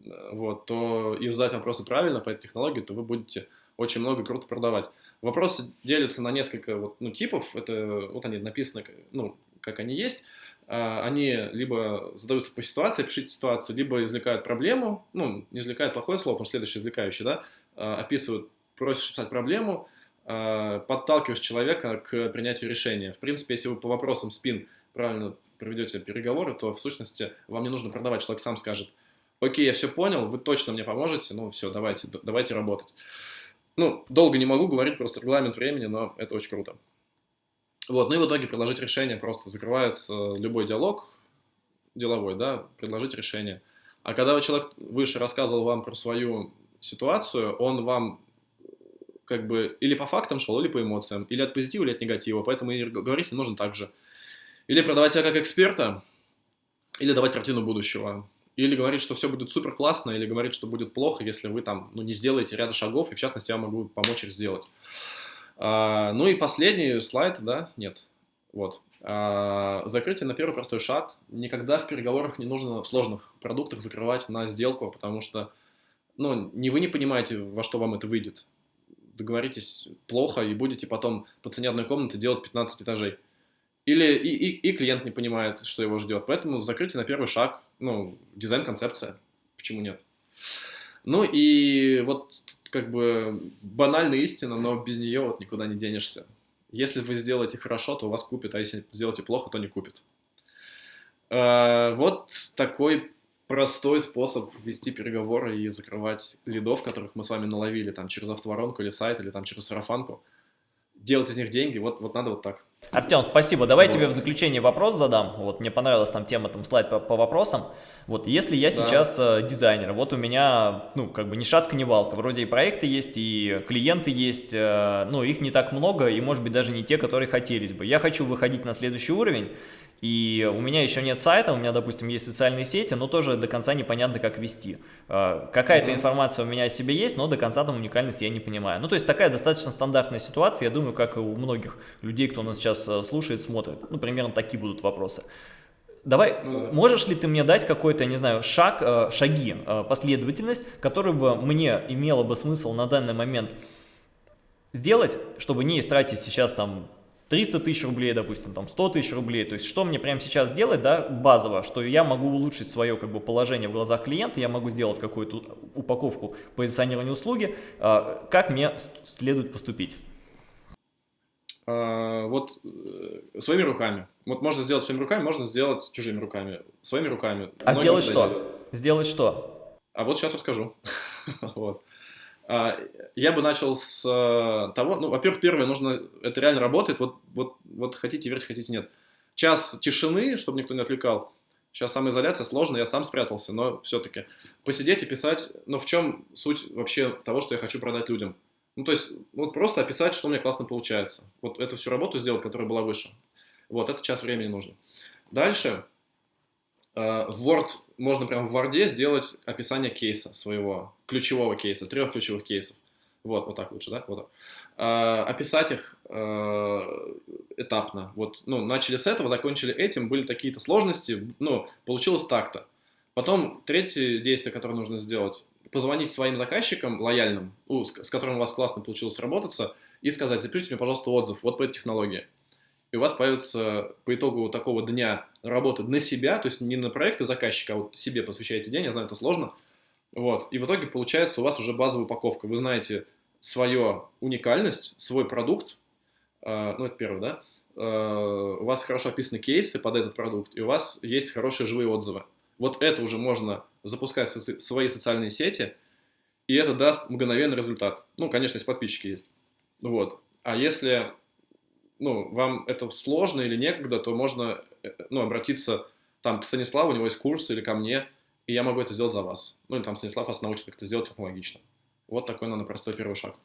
э, вот, то и задать вопросы правильно по этой технологии, то вы будете очень много круто продавать. Вопросы делятся на несколько вот, ну, типов. Это вот они написаны, ну, как они есть. А, Они либо задаются по ситуации, пишите ситуацию, либо извлекают проблему, ну, не извлекают плохое слово, потому что следующее извлекающее, да, а, описывают, просишь писать проблему, а, подталкиваешь человека к принятию решения. В принципе, если вы по вопросам спин правильно проведете переговоры, то в сущности вам не нужно продавать, человек сам скажет, окей, я все понял, вы точно мне поможете, ну все, давайте, давайте работать. Ну, долго не могу говорить, просто регламент времени, но это очень круто. Вот, ну и в итоге предложить решение, просто закрывается любой диалог деловой, да, предложить решение. А когда человек выше рассказывал вам про свою ситуацию, он вам как бы или по фактам шел, или по эмоциям, или от позитива, или от негатива, поэтому и говорить ним нужно так же. Или продавать себя как эксперта, или давать картину будущего. Или говорит, что все будет супер классно, или говорит, что будет плохо, если вы там ну, не сделаете ряда шагов, и в частности я могу помочь их сделать. А, ну и последний слайд, да, нет, вот. А, закрытие на первый простой шаг. Никогда в переговорах не нужно в сложных продуктах закрывать на сделку, потому что ну, не вы не понимаете, во что вам это выйдет. Договоритесь плохо и будете потом по цене одной комнаты делать 15 этажей. Или и, и, и клиент не понимает, что его ждет. Поэтому закрытие на первый шаг, ну, дизайн-концепция. Почему нет? Ну и вот как бы банальная истина, но без нее вот никуда не денешься. Если вы сделаете хорошо, то вас купят, а если сделаете плохо, то не купят. Э, вот такой простой способ вести переговоры и закрывать лидов, которых мы с вами наловили там через автоворонку или сайт, или там через сарафанку. Делать из них деньги, вот, вот надо вот так. Артем, спасибо. Давай вот. тебе в заключение вопрос задам. Вот мне понравилась там тема, там слайд по, по вопросам. Вот если я да. сейчас э, дизайнер, вот у меня, ну, как бы ни шатка, ни валка. Вроде и проекты есть, и клиенты есть, э, ну, их не так много, и может быть даже не те, которые хотелись бы. Я хочу выходить на следующий уровень, и у меня еще нет сайта, у меня, допустим, есть социальные сети, но тоже до конца непонятно, как вести. Э, какая-то информация у меня о себе есть, но до конца там уникальности я не понимаю. Ну, то есть такая достаточно стандартная ситуация, я думаю, как и у многих людей, кто нас сейчас э, слушает, смотрит. Ну, примерно такие будут вопросы. Давай, ну, можешь ли ты мне дать какой-то, не знаю, шаг, э, шаги, последовательность, которую бы мне имело бы смысл на данный момент сделать, чтобы не истратить сейчас там 300 тысяч рублей, допустим, там 100 тысяч рублей. То есть что мне прямо сейчас делать, да, базово, что я могу улучшить свое как бы положение в глазах клиента, я могу сделать какую-то упаковку позиционирования услуги, а, как мне следует поступить? А, вот э, своими руками. Вот можно сделать своими руками, можно сделать чужими руками. Своими руками. А сделать что? Делают. Сделать что? А вот сейчас расскажу. вот. А, я бы начал с э, того, ну, во-первых, первое, нужно, это реально работает, вот, вот, вот хотите верить, хотите нет. Час тишины, чтобы никто не отвлекал. Сейчас самоизоляция сложно, я сам спрятался, но все-таки. Посидеть и писать, ну, в чем суть вообще того, что я хочу продать людям. Ну, то есть, вот просто описать, что у меня классно получается. Вот эту всю работу сделать, которая была выше. Вот, это час времени нужно. Дальше, в Word можно прямо в Word сделать описание кейса своего, ключевого кейса, трех ключевых кейсов. Вот, вот так лучше, да? Вот так. А, описать их э, этапно. Вот, ну, начали с этого, закончили этим, были какие-то сложности, ну, получилось так-то. Потом третье действие, которое нужно сделать, позвонить своим заказчикам лояльным, с которым у вас классно получилось работаться, и сказать, запишите мне, пожалуйста, отзыв вот по этой технологии и у вас появится по итогу такого дня работы на себя, то есть не на проекты заказчика, а вот себе посвящаете день, я знаю, это сложно, вот, и в итоге получается у вас уже базовая упаковка, вы знаете свою уникальность, свой продукт, э, ну это первое, да, э, у вас хорошо описаны кейсы под этот продукт, и у вас есть хорошие живые отзывы. Вот это уже можно запускать в свои социальные сети, и это даст мгновенный результат. Ну, конечно, если подписчики есть. Вот. А если ну, вам это сложно или некогда, то можно э, ну, обратиться там к Станиславу, у него есть курс, или ко мне, и я могу это сделать за вас. Ну, или там Станислав вас научит, как это сделать технологично. Вот такой, наверное, простой первый шаг.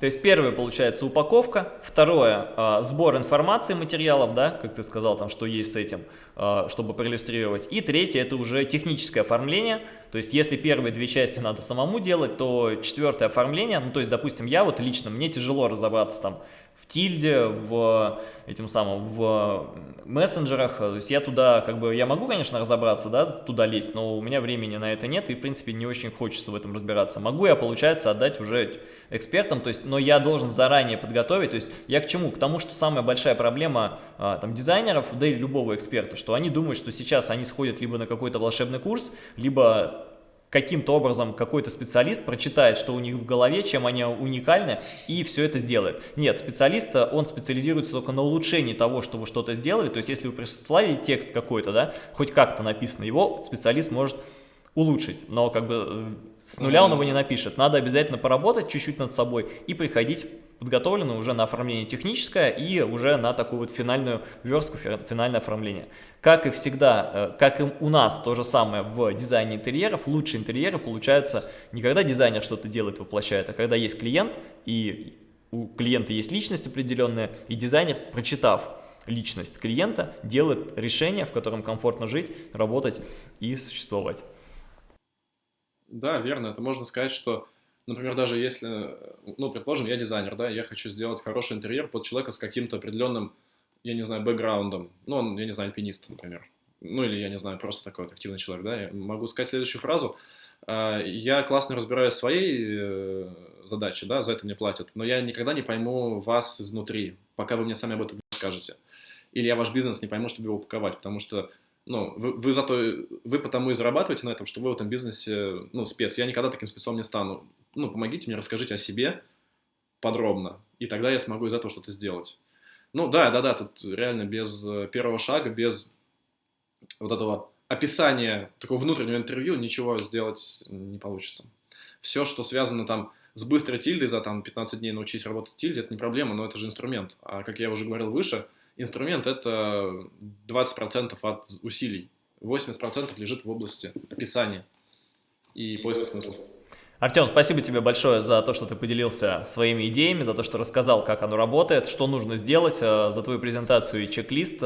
То есть первое получается упаковка, второе э, сбор информации материалов, да, как ты сказал, там что есть с этим, э, чтобы проиллюстрировать. И третье это уже техническое оформление. То есть если первые две части надо самому делать, то четвертое оформление, ну то есть допустим я вот лично, мне тяжело разобраться там тильде, в этим самым, в мессенджерах, то есть я туда, как бы, я могу, конечно, разобраться, да, туда лезть, но у меня времени на это нет, и, в принципе, не очень хочется в этом разбираться. Могу я, получается, отдать уже экспертам, то есть, но я должен заранее подготовить, то есть, я к чему? К тому, что самая большая проблема, а, там, дизайнеров, да и любого эксперта, что они думают, что сейчас они сходят либо на какой-то волшебный курс, либо каким-то образом какой-то специалист прочитает, что у них в голове, чем они уникальны, и все это сделает. Нет, специалист, он специализируется только на улучшении того, что вы что-то сделали. То есть, если вы прислали текст какой-то, да, хоть как-то написано, его специалист может улучшить, но как бы э, с нуля он его не напишет. Надо обязательно поработать чуть-чуть над собой и приходить подготовленную уже на оформление техническое и уже на такую вот финальную верстку, финальное оформление. Как и всегда, э, как и у нас то же самое в дизайне интерьеров, лучшие интерьеры получаются не когда дизайнер что-то делает, воплощает, а когда есть клиент и у клиента есть личность определенная, и дизайнер, прочитав личность клиента, делает решение, в котором комфортно жить, работать и существовать. Да, верно. Это можно сказать, что, например, даже если, ну, предположим, я дизайнер, да, я хочу сделать хороший интерьер под человека с каким-то определенным, я не знаю, бэкграундом. Ну, он, я не знаю, альпинист, например. Ну, или, я не знаю, просто такой вот активный человек, да. Я могу сказать следующую фразу. А, я классно разбираюсь в своей э, задаче, да, за это мне платят, но я никогда не пойму вас изнутри, пока вы мне сами об этом не скажете. Или я ваш бизнес не пойму, чтобы его упаковать, потому что ну, вы, вы зато, вы потому и зарабатываете на этом, что вы в этом бизнесе, ну, спец. Я никогда таким спецом не стану. Ну, помогите мне, расскажите о себе подробно, и тогда я смогу из этого что-то сделать. Ну, да, да, да, тут реально без э, первого шага, без вот этого описания, такого внутреннего интервью ничего сделать не получится. Все, что связано там с быстрой тильдой, за там 15 дней научись работать тильде, это не проблема, но это же инструмент. А как я уже говорил выше, инструмент это 20% от усилий, 80% лежит в области описания и поиска смыслов. Артем, спасибо тебе большое за то, что ты поделился своими идеями, за то, что рассказал, как оно работает, что нужно сделать, э, за твою презентацию и чек-лист.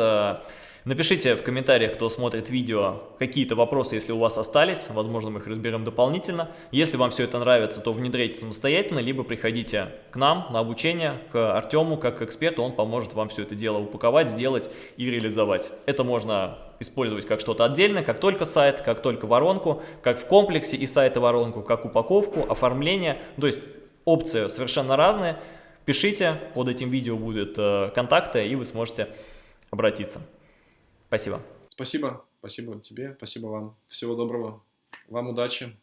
Напишите в комментариях, кто смотрит видео, какие-то вопросы, если у вас остались, возможно, мы их разберем дополнительно. Если вам все это нравится, то внедряйте самостоятельно, либо приходите к нам на обучение, к Артему, как к эксперту, он поможет вам все это дело упаковать, сделать и реализовать. Это можно использовать как что-то отдельное, как только сайт, как только воронку, как в комплексе и сайт и воронку, как упаковку, оформление, то есть опции совершенно разные. Пишите, под этим видео будут э, контакты, и вы сможете обратиться. Спасибо. Спасибо. Спасибо тебе. Спасибо вам. Всего доброго. Вам удачи.